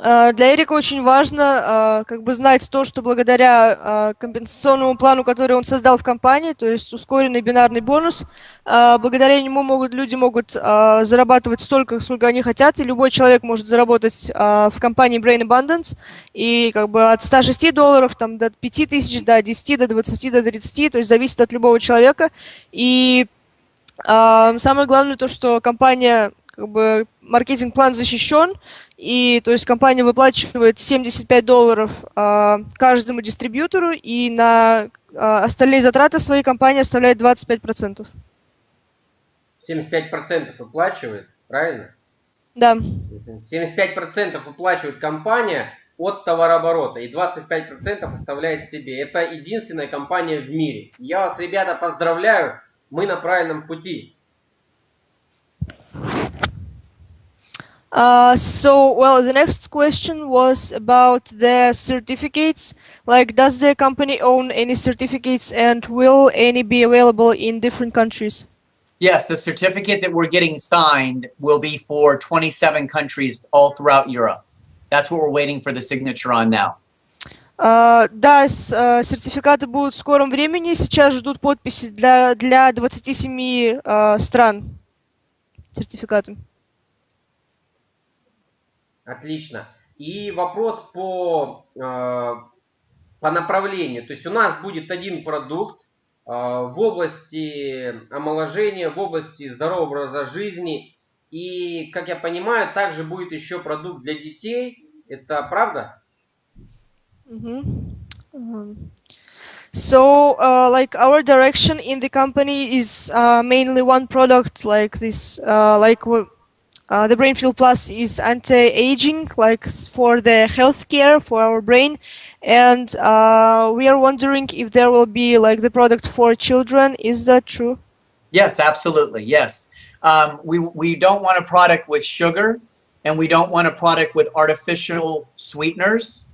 Для Эрика очень важно а, как бы знать то, что благодаря а, компенсационному плану, который он создал в компании, то есть ускоренный бинарный бонус, благодаря нему могут, люди могут зарабатывать столько, сколько они хотят, и любой человек может заработать в компании Brain Abundance, и как бы от 106 долларов там, до 5000, до 10, до 20, до 30, то есть зависит от любого человека. И самое главное то, что компания, как бы, маркетинг-план защищен, и, то есть, компания выплачивает 75 долларов а, каждому дистрибьютору, и на а, остальные затраты своей компании составляют 25%. 75% выплачивает, правильно? Да. 75% выплачивает компания от товарооборота и 25% оставляет себе. Это единственная компания в мире. Я вас, ребята, поздравляю, мы на правильном пути. Uh, so, well, the next question was about the certificates. Like, does the company own any certificates and will any be available in different countries? Yes, the certificate that we're getting signed will be for 27 countries all throughout Europe. That's what we're waiting for the signature on now. Uh, да, с, uh, сертификаты будут в скором времени. Сейчас ждут подписи для, для 27 uh, стран. Сертификаты. Отлично. И вопрос по, э, по направлению. То есть у нас будет один продукт э, в области омоложения, в области здорового образа жизни. И, как я понимаю, также будет еще продукт для детей. Это правда? Mm -hmm. um, so, uh, like our direction in the company is uh, mainly one product, like this, uh, like Uh, the BrainField Plus is anti-aging, like for the healthcare for our brain, and uh, we are wondering if there will be like the product for children. Is that true? Yes, absolutely. Yes, um, we we don't want a product with sugar, and we don't want a product with artificial sweeteners.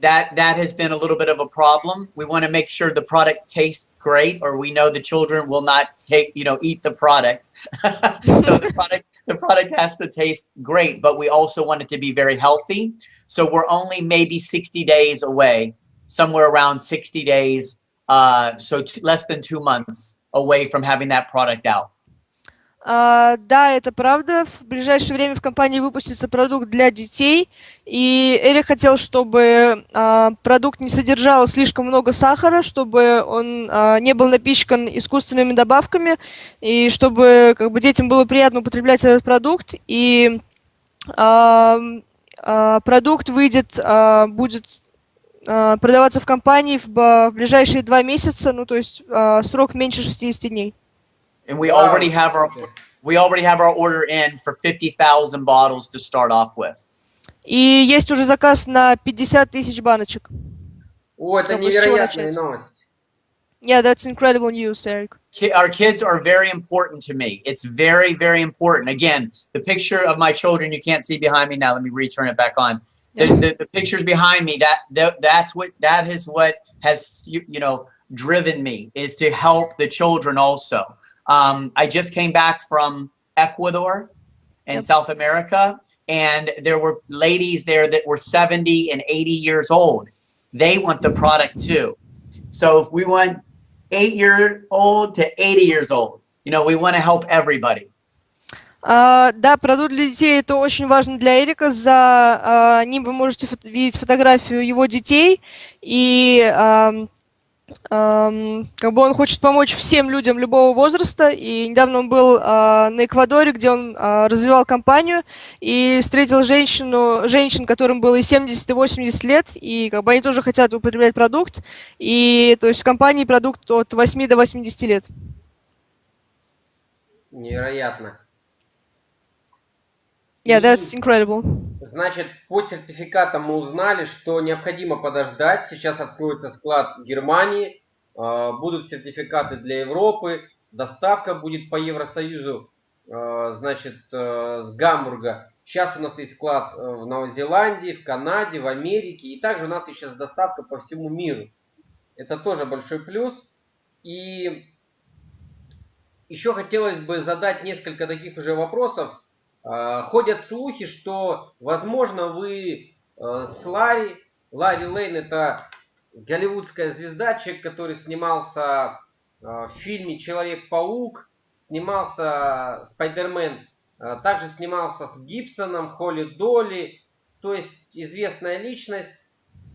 That that has been a little bit of a problem. We want to make sure the product tastes great, or we know the children will not take you know eat the product. so the product the product has to taste great, but we also want it to be very healthy. So we're only maybe 60 days away, somewhere around 60 days, uh, so less than two months away from having that product out. Uh, да, это правда. В ближайшее время в компании выпустится продукт для детей. И Эрик хотел, чтобы uh, продукт не содержал слишком много сахара, чтобы он uh, не был напичкан искусственными добавками, и чтобы как бы, детям было приятно употреблять этот продукт. И продукт выйдет, будет продаваться в компании в, в ближайшие два месяца, ну то есть срок меньше 60 дней. And we wow. already have our we already have our order in for 50,000 bottles to start off with. И есть уже заказ на 50 тысяч баночек. О, это невероятная новость. Yeah, that's incredible news, Eric. Our kids are very important to me. It's very, very important. Again, the picture of my children, you can't see behind me now. Let me return it back on. The, the, the pictures behind me, that, that that's what that is what has you, you know driven me is to help the children also. Um, I just came back from Ecuador in yep. South America, and there were ladies there that were 70 and 80 years old. They want the product too. So if we want eight year old to 80 years old, you know, we want to help everybody. Uh, да, продукт для детей это очень важно для Эрика. За uh, ним вы можете фото видеть фотографию его детей. И uh, как бы он хочет помочь всем людям любого возраста, и недавно он был э, на Эквадоре, где он э, развивал компанию, и встретил женщину, женщин, которым было и 70, и 80 лет, и как бы они тоже хотят употреблять продукт, и то есть в компании продукт от 8 до 80 лет. Невероятно. Yeah, that's incredible. Значит, по сертификатам мы узнали, что необходимо подождать. Сейчас откроется склад в Германии, а, будут сертификаты для Европы, доставка будет по Евросоюзу, а, значит, э, с Гамбурга. Сейчас у нас есть склад э, в Новой Зеландии, в Канаде, в Америке, и также у нас есть сейчас доставка по всему миру. Это тоже большой плюс. И еще хотелось бы задать несколько таких уже вопросов ходят слухи, что, возможно, вы э, с Ларри, Ларри Лейн это голливудская звезда, человек, который снимался э, в фильме Человек-паук, снимался Спайдермен, э, также снимался с Гибсоном, Холли Долли, то есть известная личность,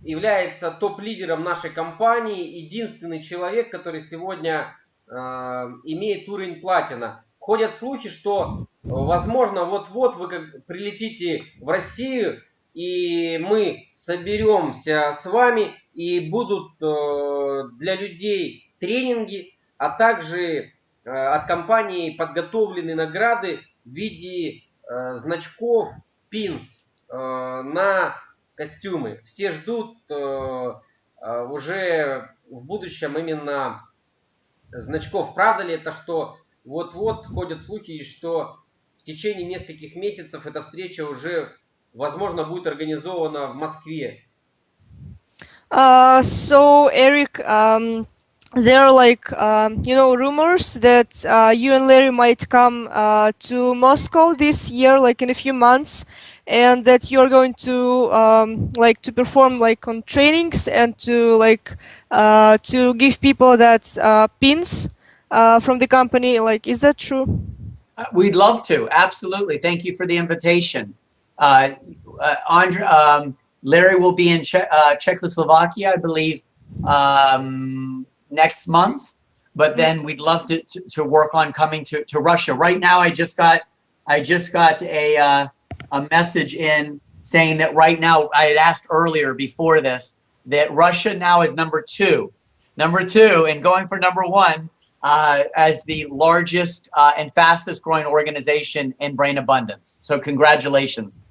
является топ-лидером нашей компании, единственный человек, который сегодня имеет уровень платина. Ходят слухи, что Возможно, вот-вот вы как прилетите в Россию и мы соберемся с вами, и будут э, для людей тренинги, а также э, от компании подготовлены награды в виде э, значков э, на костюмы. Все ждут уже в будущем именно значков. Правда ли это, что вот-вот ходят слухи, что течение нескольких месяцев эта встреча уже, возможно, будет организована в Москве? Uh, so Eric, um, there are like um, you know rumors that uh, you and Larry might come uh, to Moscow this year, like in a few months, and that you're going to um, like to perform like on trainings and to like uh, to give people that uh, pins uh, from the company. Like, is that true? Uh, We'd love to. Absolutely. Thank you for the invitation. Uh, uh, Andre, um, Larry will be in che- uh, Czechoslovakia, I believe, um, next month. But then we'd love to, to, to work on coming to, to Russia. Right now, I just got I just got a uh, a message in saying that right now I had asked earlier before this that Russia now is number two, number two, and going for number one uh, as the largest uh, and fastest growing organization in brain abundance. So congratulations.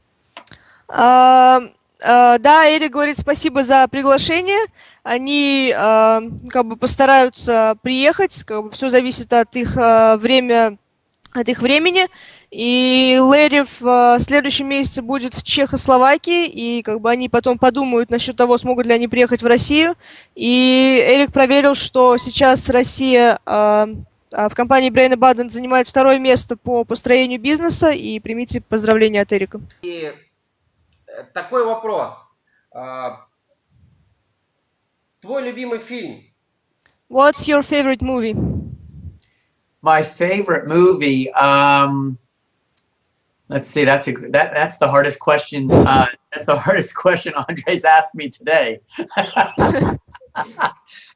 А, а, да, Эрик говорит спасибо за приглашение. Они а, как бы постараются приехать, как бы все зависит от их а, время, от их времени. И Лэри в следующем месяце будет в Чехословакии, и как бы они потом подумают насчет того, смогут ли они приехать в Россию. И Эрик проверил, что сейчас Россия а, а, в компании Brain Abundance занимает второе место по построению бизнеса, и примите поздравления от Эрика. И э, такой вопрос. А, Твой любимый фильм? What's your favorite movie? My favorite movie. Um, let's see. That's a that that's the hardest question. Uh, that's the hardest question Andres asked me today.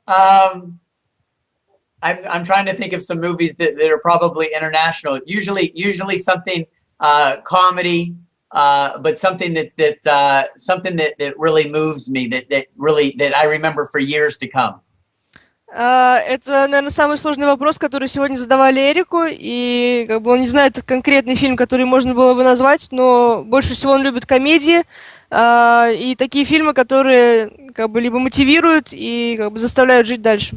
um, I'm I'm trying to think of some movies that, that are probably international. Usually usually something uh, comedy, uh, but something that that uh, something that, that really moves me. That that really that I remember for years to come. А, Это, наверное, самый сложный вопрос, который сегодня задавали Эрику, и как бы он не знает конкретный фильм, который можно было бы назвать, но больше всего он любит комедии а, и такие фильмы, которые как бы либо мотивируют и как бы заставляют жить дальше.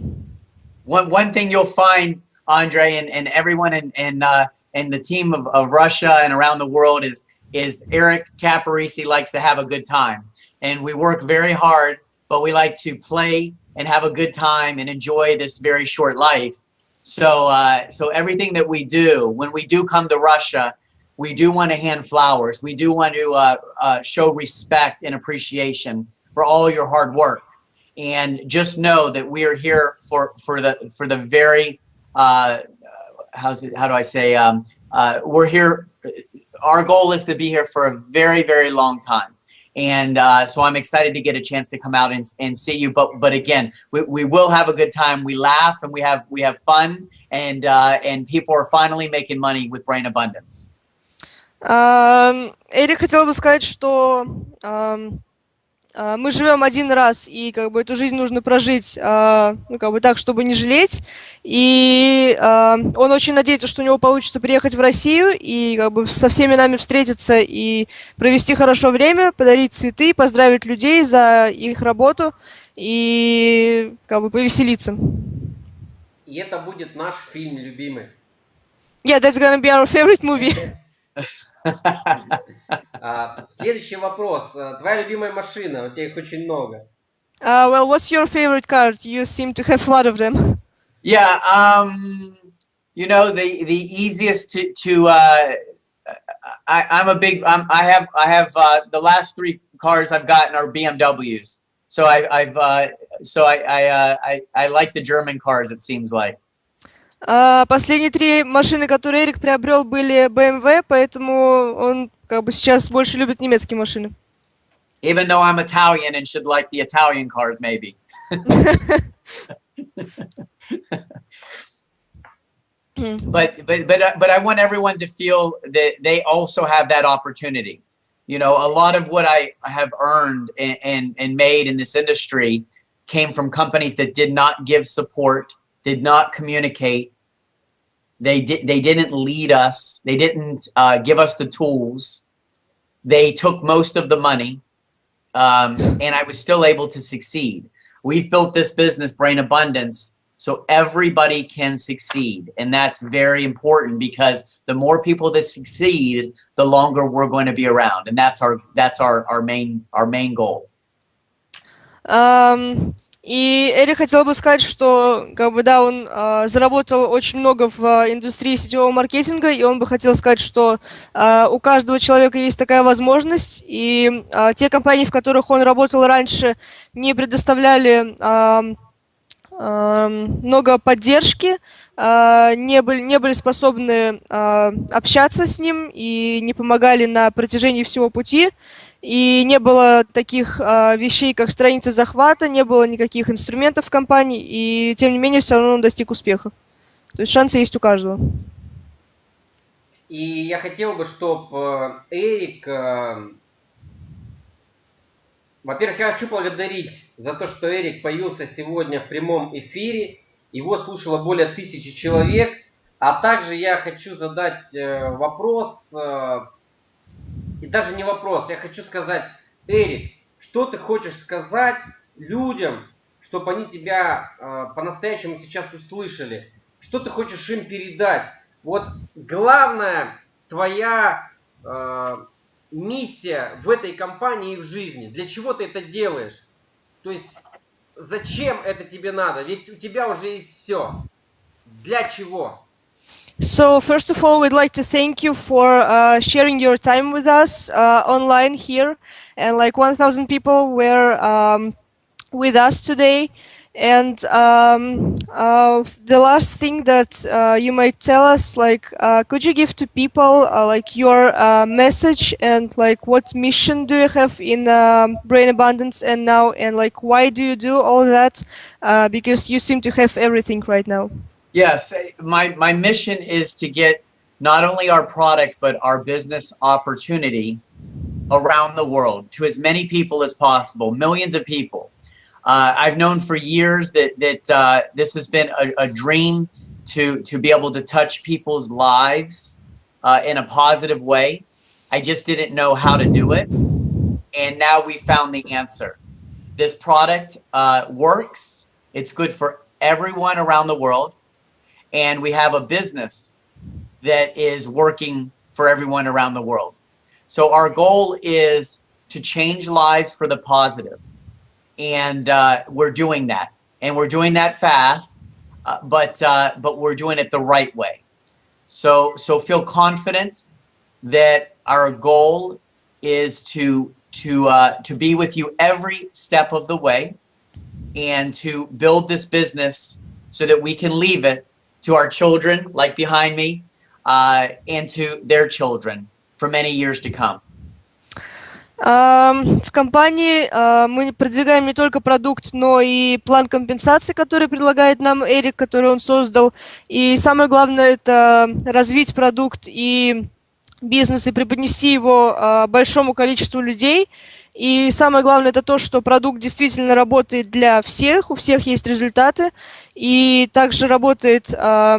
one one thing you'll find, Andre, and, and everyone in in, uh, in the team of, of Russia and around the world is is Eric Caparisi likes to have a good time, and we work very hard, but we like to play and have a good time and enjoy this very short life. So uh, so everything that we do when we do come to Russia, we do want to hand flowers. We do want to uh, uh, show respect and appreciation for all your hard work and just know that we are here for for the for the very uh how's it how do i say um uh we're here our goal is to be here for a very very long time and uh so i'm excited to get a chance to come out and, and see you but but again we, we will have a good time we laugh and we have we have fun and uh and people are finally making money with brain abundance Ам, Эрик хотел бы сказать, что ам, а, мы живем один раз, и как бы эту жизнь нужно прожить, а, ну, как бы так, чтобы не жалеть. И а, он очень надеется, что у него получится приехать в Россию и как бы со всеми нами встретиться и провести хорошо время, подарить цветы, поздравить людей за их работу и как бы повеселиться. И это будет наш фильм любимый. Yeah, that's gonna be our favorite movie. А, Следующий вопрос. А, Твоя любимая машина? У тебя их очень много. Uh, well, what's your favorite car? You seem to have a lot of them. Yeah, um, you know the the easiest to to uh, I I'm a big I'm, I have I have uh, the last three cars I've gotten are BMWs. So I, I've uh, so I I, uh, I I like the German cars. It seems like. А, Последние три машины, которые Эрик приобрел, были BMW, поэтому он как бы сейчас больше любит немецкие машины. Even though I'm Italian and should like the Italian cars, maybe. but but but uh, but I want everyone to feel that they also have that opportunity. you know, a lot of what I have earned and, and, and made in this industry came from companies that did not give support, did not communicate. they did. They didn't lead us. They didn't uh, give us the tools. They took most of the money, um, and I was still able to succeed. We've built this business, Brain Abundance, so everybody can succeed, and that's very important because the more people that succeed, the longer we're going to be around, and that's our that's our our main our main goal. Ам, и Эрик хотел бы сказать, что как бы да, он а, заработал очень много в а, индустрии сетевого маркетинга, и он бы хотел сказать, что а, у каждого человека есть такая возможность, и а, те компании, в которых он работал раньше, не предоставляли ам, ам, много поддержки, а, не были, не были способны а, общаться с ним и не помогали на протяжении всего пути. И не было таких а, вещей, как страница захвата, не было никаких инструментов в компании, и тем не менее все равно он достиг успеха. То есть шансы есть у каждого. И я хотел бы, чтобы Эрик... э, Во-первых, я хочу благодарить за то, что Эрик появился сегодня в прямом эфире. Его слушало более тысячи человек. А также я хочу задать э, вопрос, э, и даже не вопрос, я хочу сказать, Эрик, что ты хочешь сказать людям, чтобы они тебя э, по-настоящему сейчас услышали? Что ты хочешь им передать? Вот главная твоя э, миссия в этой компании и в жизни. Для чего ты это делаешь? То есть зачем это тебе надо? Ведь у тебя уже есть все. Для чего? So first of all, we'd like to thank you for uh, sharing your time with us uh, online here, and like 1,000 people were um, with us today. And um, uh, the last thing that uh, you might tell us, like, uh, could you give to people uh, like your message and like what mission do you have in Brain Abundance and now, and like why do you do all that? Because you seem to have everything right now. Yes, eh, my, my mission is to get not only our product, but our business opportunity around the world to as many people as possible, millions of people. Uh, I've known for years that, that uh, this has been a, a, dream to, to be able to touch people's lives uh, in a positive way. I just didn't know how to do it. And now we found the answer. This product uh, works. It's good for everyone around the world and we have a business that is working for everyone around the world. So our goal is to change lives for the positive, and uh, we're doing that, and we're doing that fast, uh, but uh, but we're doing it the right way. So so feel confident that our goal is to to uh, to be with you every step of the way, and to build this business so that we can leave it to our children, like behind me, uh, and to their children for many years to come. В компании uh, мы продвигаем не только продукт, но и план компенсации, который предлагает нам Эрик, который он создал. И самое главное это развить продукт и бизнес и преподнести его uh, большому количеству людей. И самое главное это то, что продукт действительно работает для всех, у всех есть результаты, и также работает э,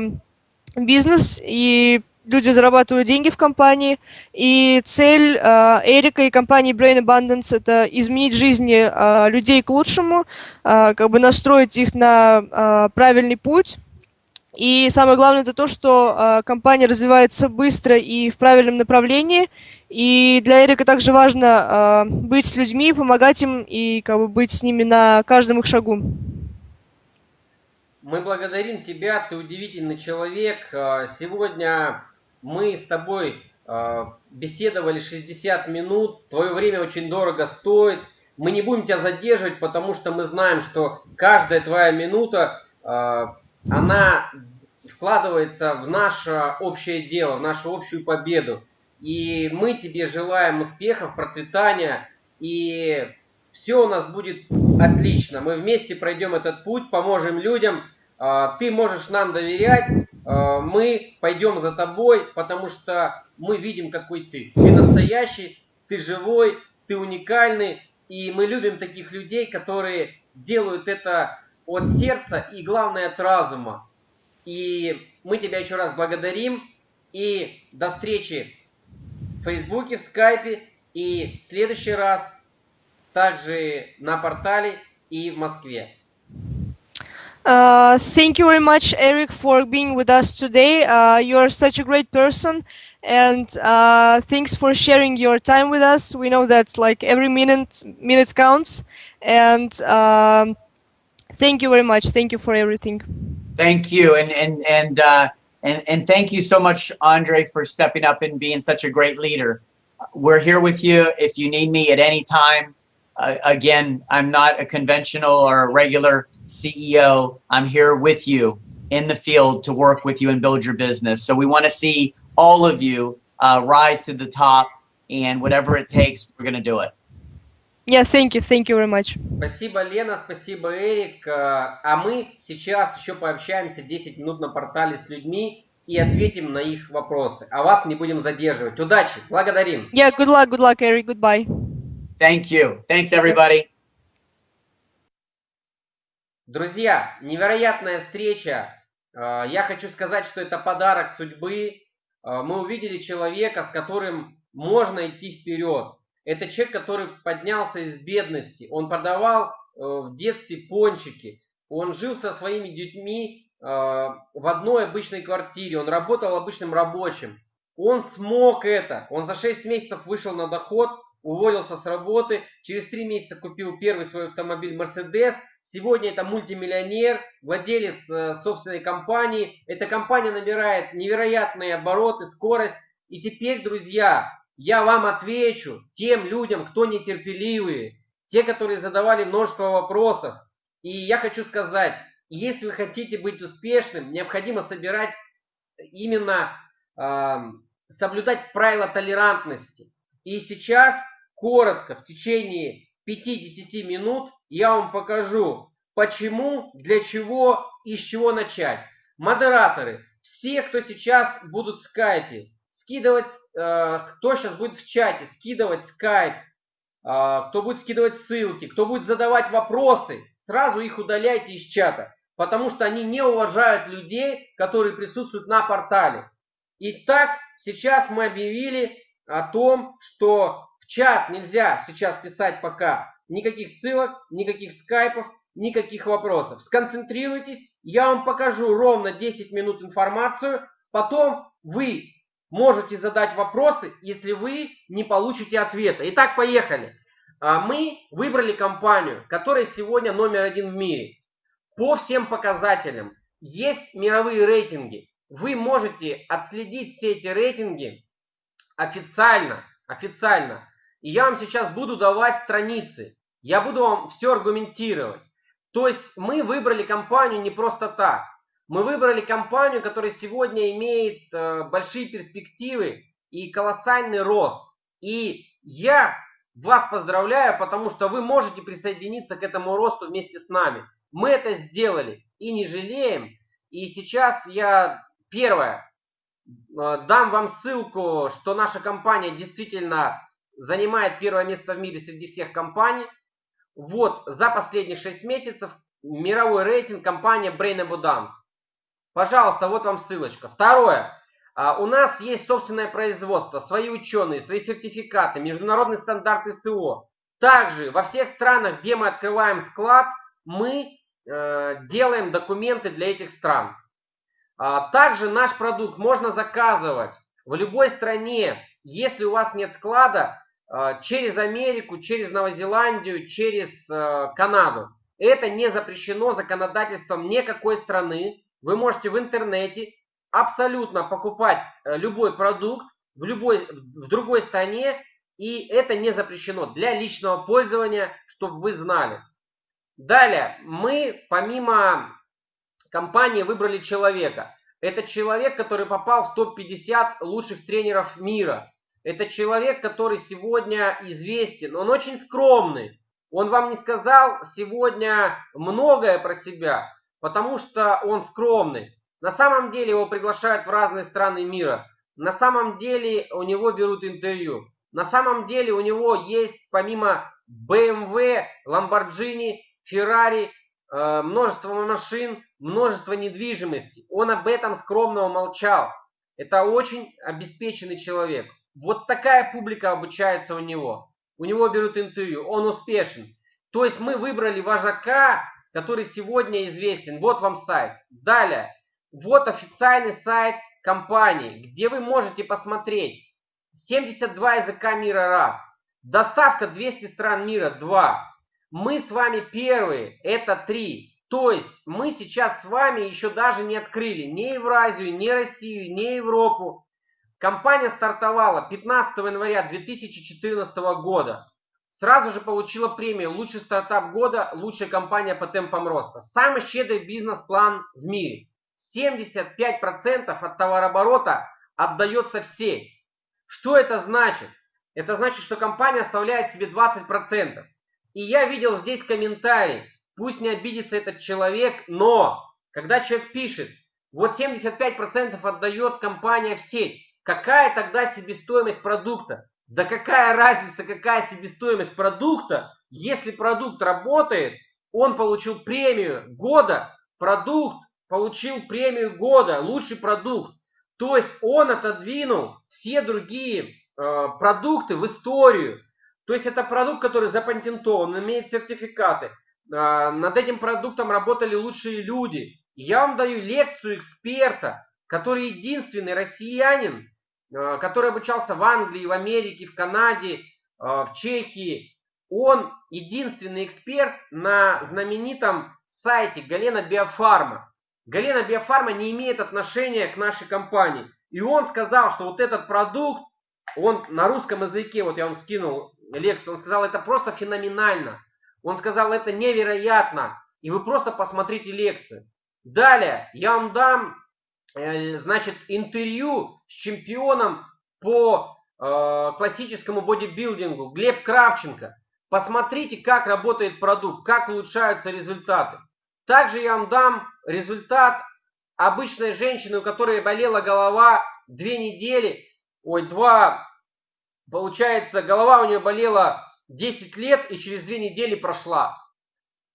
бизнес, и люди зарабатывают деньги в компании. И цель э, Эрика и компании Brain Abundance это изменить жизни э, людей к лучшему, э, как бы настроить их на э, правильный путь. И самое главное это то, что э, компания развивается быстро и в правильном направлении. И для Эрика также важно э, быть с людьми, помогать им и как бы быть с ними на каждом их шагу. Мы благодарим тебя, ты удивительный человек. Э, сегодня мы с тобой беседовали 60 минут, твое время очень дорого стоит. Мы не будем тебя задерживать, потому что мы знаем, что каждая твоя минута она вкладывается в наше общее дело, в нашу общую победу. И мы тебе желаем успехов, процветания, и все у нас будет отлично. Мы вместе пройдем этот путь, поможем людям. А, ты можешь нам доверять, а, мы пойдем за тобой, потому что мы видим, какой ты. Ты настоящий, ты живой, ты уникальный, и мы любим таких людей, которые делают это от сердца и, главное, от разума. И мы тебя еще раз благодарим, и до встречи в Фейсбуке, в Скайпе, и в следующий раз также на портале и в Москве. Uh, thank you very much, Eric, for being with us today. Uh, you are such a great person, and uh, thanks for sharing your time with us. We know that like every minute minute counts, and um, thank you very much. Thank you for everything. Thank you, and and and uh, and and thank you so much, Andre, for stepping up and being such a great leader. We're here with you if you need me at any time. Uh, again, I'm not a conventional or a regular CEO. I'm here with you in the field to work with you and build your business. So we want to see all of you uh, rise to the top, and whatever it takes, we're going to do it. Yeah, thank you. Thank you very much. Спасибо, Лена, спасибо, Эрик. Э, А мы сейчас еще пообщаемся 10 минут на портале с людьми и ответим на их вопросы. А вас не будем задерживать. Удачи, благодарим. Yeah, good luck. Good luck, Eric. Goodbye. Thank you. Thanks, everybody. Друзья, невероятная встреча. Э, Я хочу сказать, что это подарок судьбы. Э, Мы увидели человека, с которым можно идти вперед. Это человек, который поднялся из бедности. Он продавал э, в детстве пончики. Он жил со своими детьми э, в одной обычной квартире. Он работал обычным рабочим. Он смог это. Он за 6 месяцев вышел на доход, уволился с работы. Через 3 месяца купил первый свой автомобиль Mercedes. Сегодня это мультимиллионер, владелец э, собственной компании. Эта компания набирает невероятные обороты, скорость. И теперь, друзья, я вам отвечу тем людям, кто нетерпеливые, те, которые задавали множество вопросов. И я хочу сказать, если вы хотите быть успешным, необходимо собирать именно э, соблюдать правила толерантности. И сейчас, коротко, в течение 5-10 минут я вам покажу, почему, для чего и с чего начать. Модераторы, все, кто сейчас будут в скайпе, скидывать, э, кто сейчас будет в чате, скидывать скайп, э, кто будет скидывать ссылки, кто будет задавать вопросы, сразу их удаляйте из чата, потому что они не уважают людей, которые присутствуют на портале. Итак, сейчас мы объявили о том, что в чат нельзя сейчас писать пока никаких ссылок, никаких скайпов, никаких вопросов. Сконцентрируйтесь, я вам покажу ровно 10 минут информацию, потом вы можете задать вопросы, если вы не получите ответа. Итак, поехали. А, Мы выбрали компанию, которая сегодня номер один в мире. По всем показателям. Есть мировые рейтинги. Вы можете отследить все эти рейтинги официально. Официально. И я вам сейчас буду давать страницы. Я буду вам все аргументировать. То есть мы выбрали компанию не просто так. Мы выбрали компанию, которая сегодня имеет э, большие перспективы и колоссальный рост. И я вас поздравляю, потому что вы можете присоединиться к этому росту вместе с нами. Мы это сделали и не жалеем. И сейчас я первое э, дам вам ссылку, что наша компания действительно занимает первое место в мире среди всех компаний. Вот за последних 6 месяцев мировой рейтинг компания Brain Abundance. Пожалуйста, вот вам ссылочка. Второе. А, У нас есть собственное производство, свои ученые, свои сертификаты, международный стандарт СО. Также во всех странах, где мы открываем склад, мы э, делаем документы для этих стран. А, Также наш продукт можно заказывать в любой стране, если у вас нет склада, э, через Америку, через Новозеландию, через э, Канаду. Это не запрещено законодательством никакой страны. Вы можете в интернете абсолютно покупать э, любой продукт в любой в другой стране, и это не запрещено для личного пользования, чтобы вы знали. Далее, мы помимо компании выбрали человека. Это человек, который попал в топ-50 лучших тренеров мира. Это человек, который сегодня известен. Он очень скромный. Он вам не сказал сегодня многое про себя, потому что он скромный. На самом деле его приглашают в разные страны мира. На самом деле у него берут интервью. На самом деле у него есть помимо BMW, Lamborghini, Ferrari, э, множество машин, множество недвижимости. Он об этом скромно умолчал. Это очень обеспеченный человек. Вот такая публика обучается у него. У него берут интервью, он успешен. То есть мы выбрали вожака, который сегодня известен. Вот вам сайт. Далее. Вот официальный сайт компании, где вы можете посмотреть 72 языка мира раз. Доставка 200 стран мира 2. Мы с вами первые, это 3. То есть мы сейчас с вами еще даже не открыли ни Евразию, ни Россию, ни Европу. Компания стартовала 15 января 2014 года. Сразу же получила премию «Лучший стартап года», «Лучшая компания по темпам роста». Самый щедрый бизнес-план в мире. 75% от товарооборота отдается в сеть. Что это значит? Это значит, что компания оставляет себе 20%. И я видел здесь комментарий. Пусть не обидится этот человек, но когда человек пишет, вот 75% отдает компания в сеть, какая тогда себестоимость продукта? Да какая разница, какая себестоимость продукта, если продукт работает, он получил премию года, продукт получил премию года, лучший продукт. То есть он отодвинул все другие э, продукты в историю. То есть это продукт, который запатентован, имеет сертификаты. Э, над этим продуктом работали лучшие люди. Я вам даю лекцию эксперта, который единственный россиянин, который обучался в Англии, в Америке, в Канаде, э, в Чехии. Он единственный эксперт на знаменитом сайте Галена Биофарма. Галена Биофарма не имеет отношения к нашей компании. И он сказал, что вот этот продукт, он на русском языке, вот я вам скинул лекцию, он сказал, это просто феноменально. Он сказал, это невероятно. И вы просто посмотрите лекцию. Далее я вам дам, э, значит, интервью с чемпионом по э, классическому бодибилдингу Глеб Кравченко. Посмотрите, как работает продукт, как улучшаются результаты. Также я вам дам результат обычной женщины, у которой болела голова две недели, ой, два, получается, голова у нее болела 10 лет и через две недели прошла.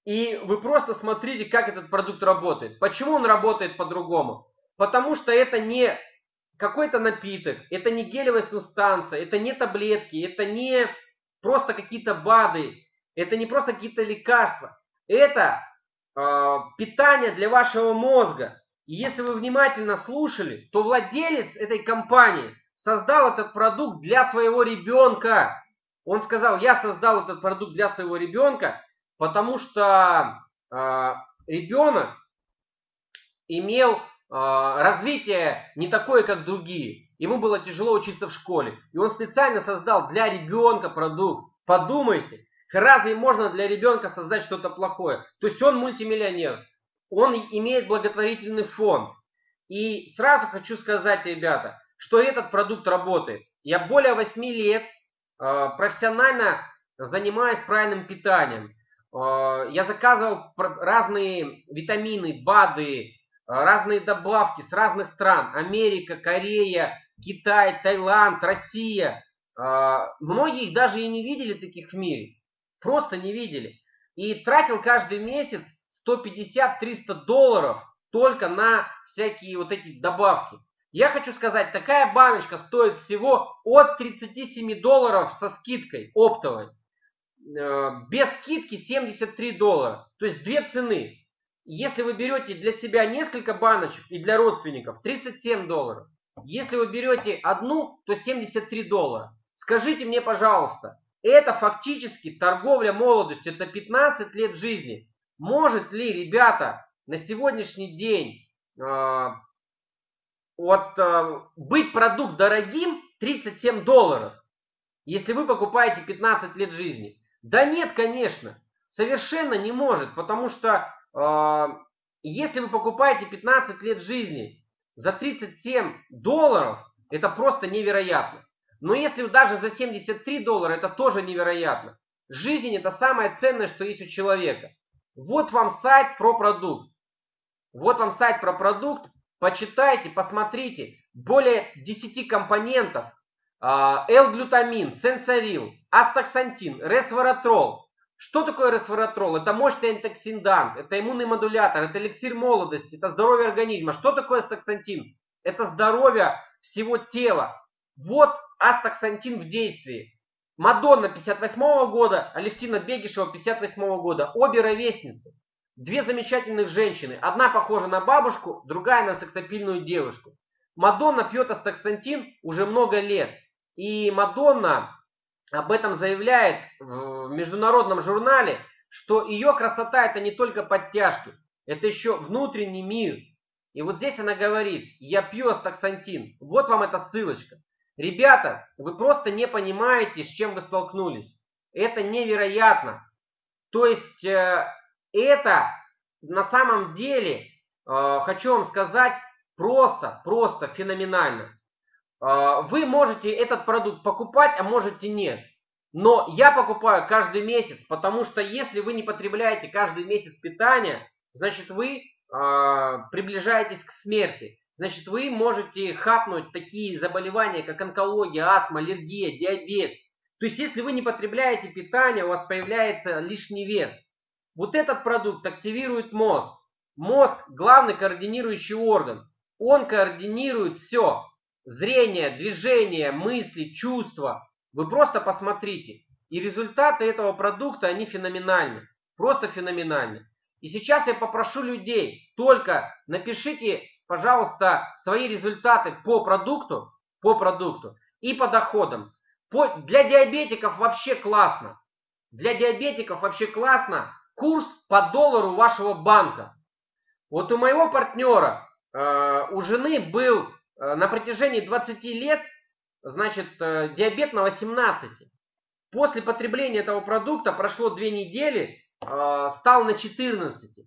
И вы просто смотрите, как этот продукт работает. Почему он работает по-другому? Потому что это не какой-то напиток, это не гелевая субстанция, это не таблетки, это не просто какие-то БАДы, это не просто какие-то лекарства. Это э, питание для вашего мозга. И если вы внимательно слушали, то владелец этой компании создал этот продукт для своего ребенка. Он сказал, я создал этот продукт для своего ребенка, потому что э, ребенок имел развитие не такое, как другие. Ему было тяжело учиться в школе. И он специально создал для ребенка продукт. Подумайте, разве можно для ребенка создать что-то плохое? То есть он мультимиллионер. Он имеет благотворительный фонд. И сразу хочу сказать, ребята, что этот продукт работает. Я более 8 лет э, профессионально занимаюсь правильным питанием. Э, я заказывал разные витамины, БАДы, разные добавки с разных стран. Америка, Корея, Китай, Таиланд, Россия. Э, многие их даже и не видели таких в мире. Просто не видели. И тратил каждый месяц 150-300 долларов только на всякие вот эти добавки. Я хочу сказать, такая баночка стоит всего от 37 долларов со скидкой оптовой. Э, без скидки 73 доллара. То есть две цены. Если вы берете для себя несколько баночек и для родственников 37 долларов. Если вы берете одну, то 73 доллара. Скажите мне, пожалуйста, это фактически торговля молодостью, это 15 лет жизни. Может ли, ребята, на сегодняшний день э, вот, э, быть продукт дорогим 37 долларов, если вы покупаете 15 лет жизни? Да нет, конечно, совершенно не может, потому что если вы покупаете 15 лет жизни за 37 долларов, это просто невероятно. Но если даже за 73 доллара, это тоже невероятно. Жизнь это самое ценное, что есть у человека. Вот вам сайт про продукт. Вот вам сайт про продукт. Почитайте, посмотрите. Более 10 компонентов. а, L-глютамин, сенсорил, астаксантин, ресворатрол. Что такое ресворатрол? Это мощный антиоксидант, это иммунный модулятор, это эликсир молодости, это здоровье организма. Что такое астаксантин? Это здоровье всего тела. Вот астаксантин в действии. Мадонна 58 -го года, Алевтина Бегишева 58 -го года. Обе ровесницы. Две замечательных женщины. Одна похожа на бабушку, другая на сексапильную девушку. Мадонна пьет астаксантин уже много лет. И Мадонна об этом заявляет в международном журнале, что ее красота это не только подтяжки, это еще внутренний мир. И вот здесь она говорит, я пью астаксантин. Вот вам эта ссылочка. Ребята, вы просто не понимаете, с чем вы столкнулись. Это невероятно. То есть э, это на самом деле, э, хочу вам сказать, просто, просто феноменально. Э, вы можете этот продукт покупать, а можете нет. Но я покупаю каждый месяц, потому что если вы не потребляете каждый месяц питания, значит вы приближаетесь к смерти. Значит, вы можете хапнуть такие заболевания, как онкология, астма, аллергия, диабет. То есть, если вы не потребляете питание, у вас появляется лишний вес. Вот этот продукт активирует мозг. Мозг – главный координирующий орган. Он координирует все. Зрение, движение, мысли, чувства. Вы просто посмотрите. И результаты этого продукта, они феноменальны. Просто феноменальны. И сейчас я попрошу людей, только напишите пожалуйста, свои результаты по продукту, по продукту и по доходам. По, для диабетиков вообще классно. Для диабетиков вообще классно курс по доллару вашего банка. Вот у моего партнера, э, у жены был на протяжении 20 лет, значит, э, диабет на 18. После потребления этого продукта прошло 2 недели, э, стал на 14.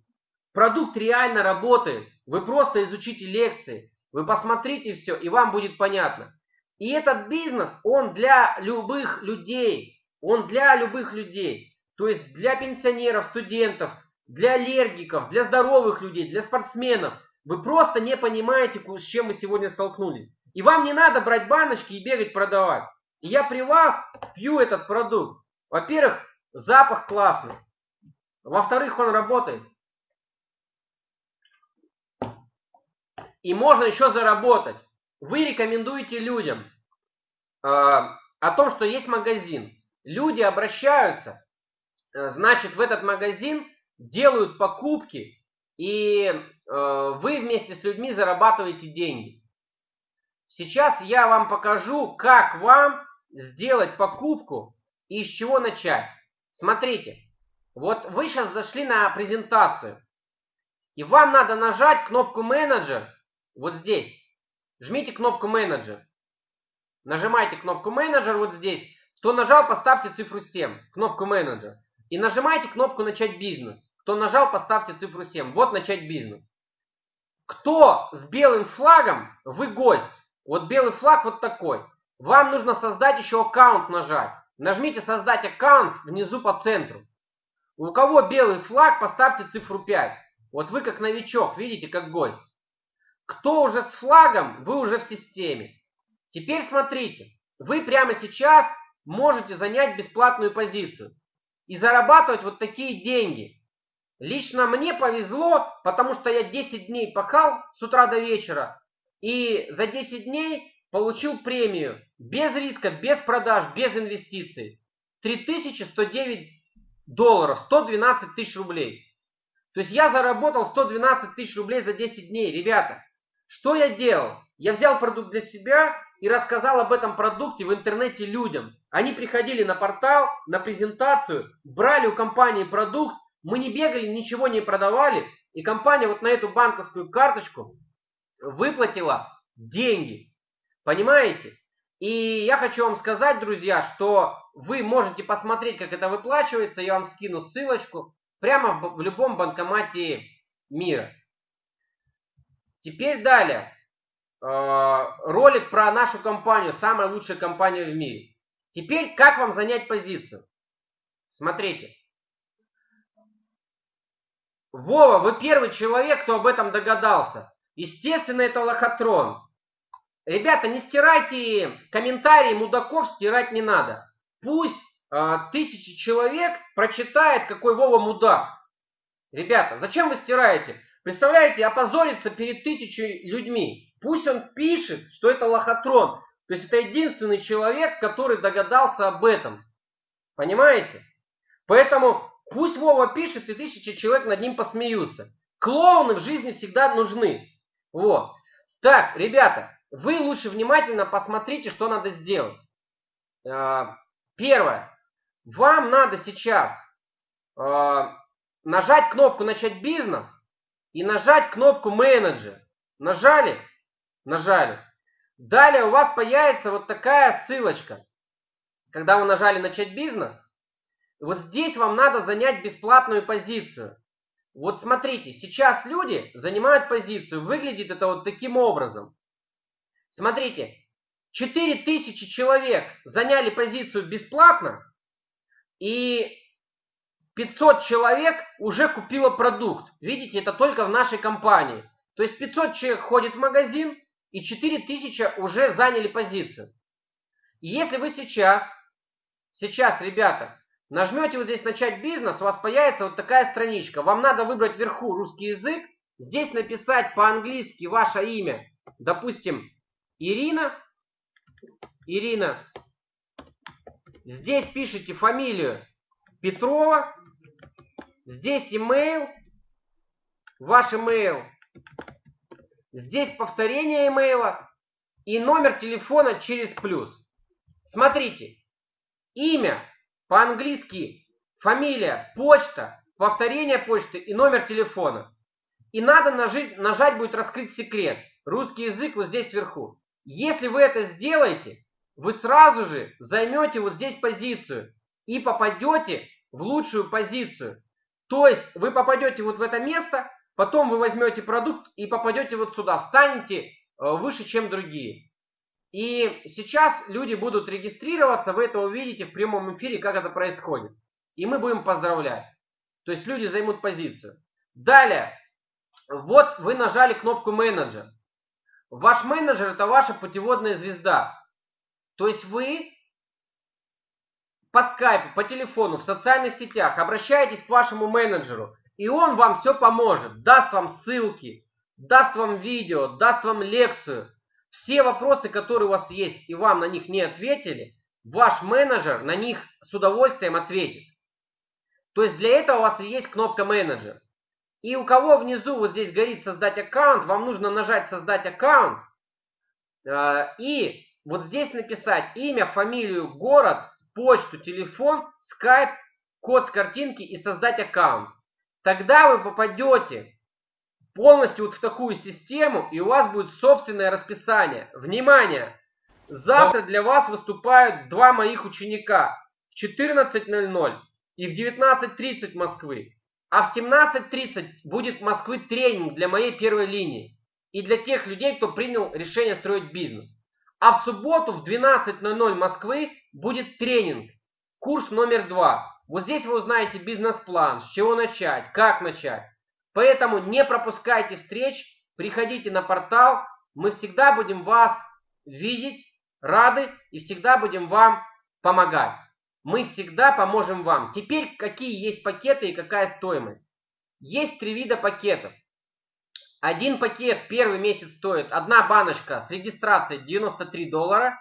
Продукт реально работает. Вы просто изучите лекции, вы посмотрите все, и вам будет понятно. И этот бизнес, он для любых людей. Он для любых людей. То есть для пенсионеров, студентов, для аллергиков, для здоровых людей, для спортсменов. Вы просто не понимаете, с чем мы сегодня столкнулись. И вам не надо брать баночки и бегать продавать. И я при вас пью этот продукт. Во-первых, запах классный. Во-вторых, он работает. И можно еще заработать. Вы рекомендуете людям э, о том, что есть магазин. Люди обращаются, э, значит, в этот магазин делают покупки, и э, вы вместе с людьми зарабатываете деньги. Сейчас я вам покажу, как вам сделать покупку и с чего начать. Смотрите, вот вы сейчас зашли на презентацию, и вам надо нажать кнопку менеджер вот здесь. Жмите кнопку менеджер. Нажимайте кнопку менеджер вот здесь. Кто нажал, поставьте цифру 7, кнопку менеджер. И нажимайте кнопку начать бизнес. Кто нажал, поставьте цифру 7. Вот начать бизнес. Кто с белым флагом, вы гость. Вот белый флаг вот такой. Вам нужно создать еще аккаунт нажать. Нажмите создать аккаунт внизу по центру. У кого белый флаг, поставьте цифру 5. Вот вы как новичок, видите, как гость. Кто уже с флагом, вы уже в системе. Теперь смотрите, вы прямо сейчас можете занять бесплатную позицию и зарабатывать вот такие деньги. Лично мне повезло, потому что я 10 дней пахал с утра до вечера и за 10 дней получил премию без риска, без продаж, без инвестиций. 3109 долларов, 112 тысяч рублей. То есть я заработал 112 тысяч рублей за 10 дней, ребята. Что я делал? Я взял продукт для себя и рассказал об этом продукте в интернете людям. Они приходили на портал, на презентацию, брали у компании продукт, мы не бегали, ничего не продавали, и компания вот на эту банковскую карточку выплатила деньги. Понимаете? И я хочу вам сказать, друзья, что вы можете посмотреть, как это выплачивается. Я вам скину ссылочку прямо в, любом банкомате мира. Теперь далее. Э, ролик про нашу компанию, самая лучшая компания в мире. Теперь как вам занять позицию? Смотрите. Вова, вы первый человек, кто об этом догадался. Естественно, это лохотрон. ребята, не стирайте комментарии мудаков, стирать не надо. Пусть э, тысячи человек прочитает, какой Вова мудак. Ребята, зачем вы стираете? Представляете, опозориться перед тысячей людьми. Пусть он пишет, что это лохотрон. То есть это единственный человек, который догадался об этом. Понимаете? Поэтому пусть Вова пишет, и тысячи человек над ним посмеются. Клоуны в жизни всегда нужны. Вот. Так, ребята, вы лучше внимательно посмотрите, что надо сделать. А, первое. Вам надо сейчас а, нажать кнопку «Начать бизнес» и нажать кнопку «Менеджер». Нажали? Нажали. Далее у вас появится вот такая ссылочка. Когда вы нажали «Начать бизнес», вот здесь вам надо занять бесплатную позицию. Вот смотрите, сейчас люди занимают позицию. Выглядит это вот таким образом. Смотрите, 4000 человек заняли позицию бесплатно, и 500 человек уже купило продукт. Видите, это только в нашей компании. То есть 500 человек ходит в магазин, и 4000 уже заняли позицию. И если вы сейчас, сейчас, ребята, нажмете вот здесь «Начать бизнес», у вас появится вот такая страничка. Вам надо выбрать вверху русский язык, здесь написать по-английски ваше имя, допустим, Ирина. Ирина. Здесь пишите фамилию Петрова. Здесь email. Ваш email. Здесь повторение имейла и номер телефона через плюс. Смотрите. Имя по-английски, фамилия, почта, повторение почты и номер телефона. И надо нажать, нажать будет раскрыть секрет. Русский язык вот здесь вверху. Если вы это сделаете, вы сразу же займете вот здесь позицию и попадете в лучшую позицию. То есть вы попадете вот в это место, потом вы возьмете продукт и попадете вот сюда, встанете э, выше, чем другие. И сейчас люди будут регистрироваться, вы это увидите в прямом эфире, как это происходит. И мы будем поздравлять. То есть люди займут позицию. Далее, вот вы нажали кнопку менеджер. Ваш менеджер это ваша путеводная звезда. То есть вы по скайпу, по телефону, в социальных сетях обращаетесь к вашему менеджеру, и он вам все поможет, даст вам ссылки, даст вам видео, даст вам лекцию. Все вопросы, которые у вас есть, и вам на них не ответили, ваш менеджер на них с удовольствием ответит. То есть для этого у вас и есть кнопка менеджер. И у кого внизу вот здесь горит создать аккаунт, вам нужно нажать создать аккаунт. Э, и вот здесь написать имя, фамилию, город, почту, телефон, скайп, код с картинки и создать аккаунт. Тогда вы попадете полностью вот в такую систему, и у вас будет собственное расписание. Внимание! Завтра для вас выступают два моих ученика в 14.00 и в 19.30 Москвы. А в 17.30 будет Москвы тренинг для моей первой линии. И для тех людей, кто принял решение строить бизнес. А в субботу в 12.00 Москвы будет тренинг. Курс номер два. Вот здесь вы узнаете бизнес-план, с чего начать, как начать. Поэтому не пропускайте встреч, приходите на портал. Мы всегда будем вас видеть, рады и всегда будем вам помогать. Мы всегда поможем вам. Теперь какие есть пакеты и какая стоимость? Есть три вида пакетов. Один пакет первый месяц стоит, одна баночка с регистрацией 93 доллара.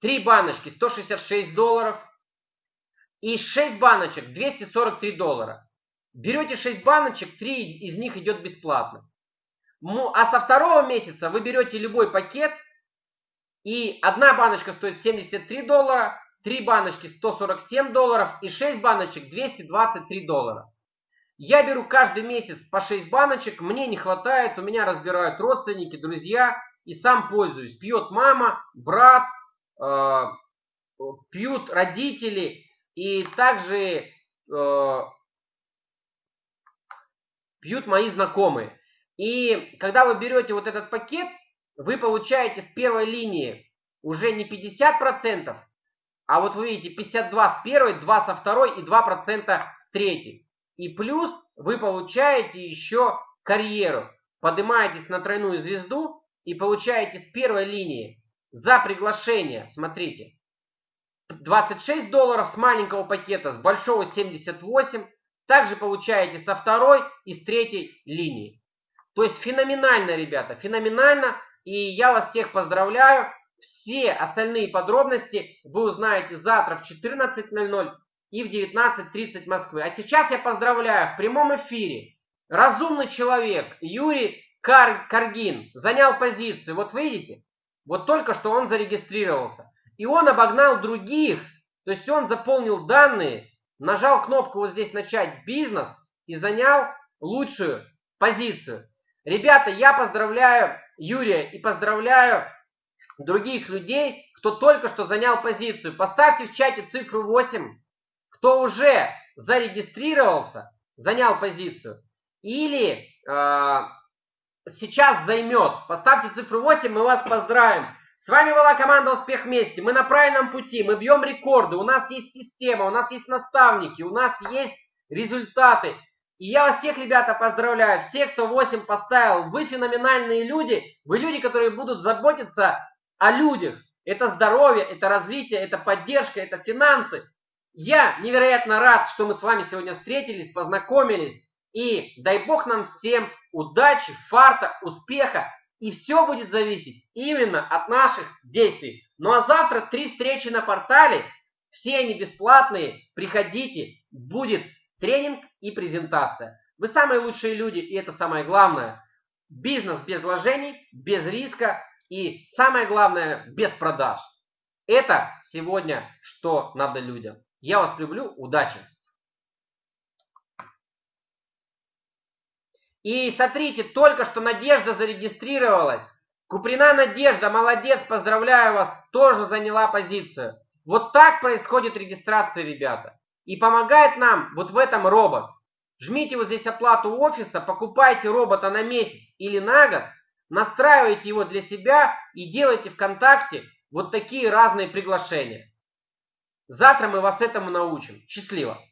Три баночки 166 долларов. И 6 баночек 243 доллара. Берете 6 баночек, 3 из них идет бесплатно. А со второго месяца вы берете любой пакет, и одна баночка стоит 73 доллара, 3 баночки 147 долларов и 6 баночек 223 доллара. Я беру каждый месяц по 6 баночек, мне не хватает, у меня разбирают родственники, друзья, и сам пользуюсь. Пьет мама, брат, э, пьют родители, и также э, пьют мои знакомые. И когда вы берете вот этот пакет, вы получаете с первой линии уже не 50%, а вот вы видите 52 с первой, 2 со второй и 2% с третьей. И плюс вы получаете еще карьеру. Поднимаетесь на тройную звезду и получаете с первой линии за приглашение, смотрите, 26 долларов с маленького пакета, с большого 78. Также получаете со второй и с третьей линии. То есть феноменально, ребята, феноменально. И я вас всех поздравляю. Все остальные подробности вы узнаете завтра в 14.00 и в 19.30 Москвы. А сейчас я поздравляю в прямом эфире. Разумный человек Юрий Кар Каргин занял позицию. Вот видите, вот только что он зарегистрировался. И он обогнал других. То есть он заполнил данные, нажал кнопку вот здесь «Начать бизнес» и занял лучшую позицию. Ребята, я поздравляю Юрия и поздравляю других людей, кто только что занял позицию. Поставьте в чате цифру 8, кто уже зарегистрировался, занял позицию. Или э, сейчас займет. Поставьте цифру 8, мы вас поздравим. С вами была команда «Успех вместе». Мы на правильном пути, мы бьем рекорды, у нас есть система, у нас есть наставники, у нас есть результаты. И я вас всех, ребята, поздравляю. Все, кто 8 поставил, вы феноменальные люди. Вы люди, которые будут заботиться о людях. Это здоровье, это развитие, это поддержка, это финансы. Я невероятно рад, что мы с вами сегодня встретились, познакомились. И дай Бог нам всем удачи, фарта, успеха. И все будет зависеть именно от наших действий. Ну а завтра три встречи на портале. Все они бесплатные. Приходите. Будет тренинг и презентация. Вы самые лучшие люди, и это самое главное. Бизнес без вложений, без риска и самое главное, без продаж. Это сегодня, что надо людям. Я вас люблю, удачи! И смотрите, только что Надежда зарегистрировалась. Куприна Надежда, молодец, поздравляю вас, тоже заняла позицию. Вот так происходит регистрация, ребята. И помогает нам вот в этом робот. Жмите вот здесь оплату офиса, покупайте робота на месяц или на год, настраивайте его для себя и делайте ВКонтакте вот такие разные приглашения. Завтра мы вас этому научим. Счастливо!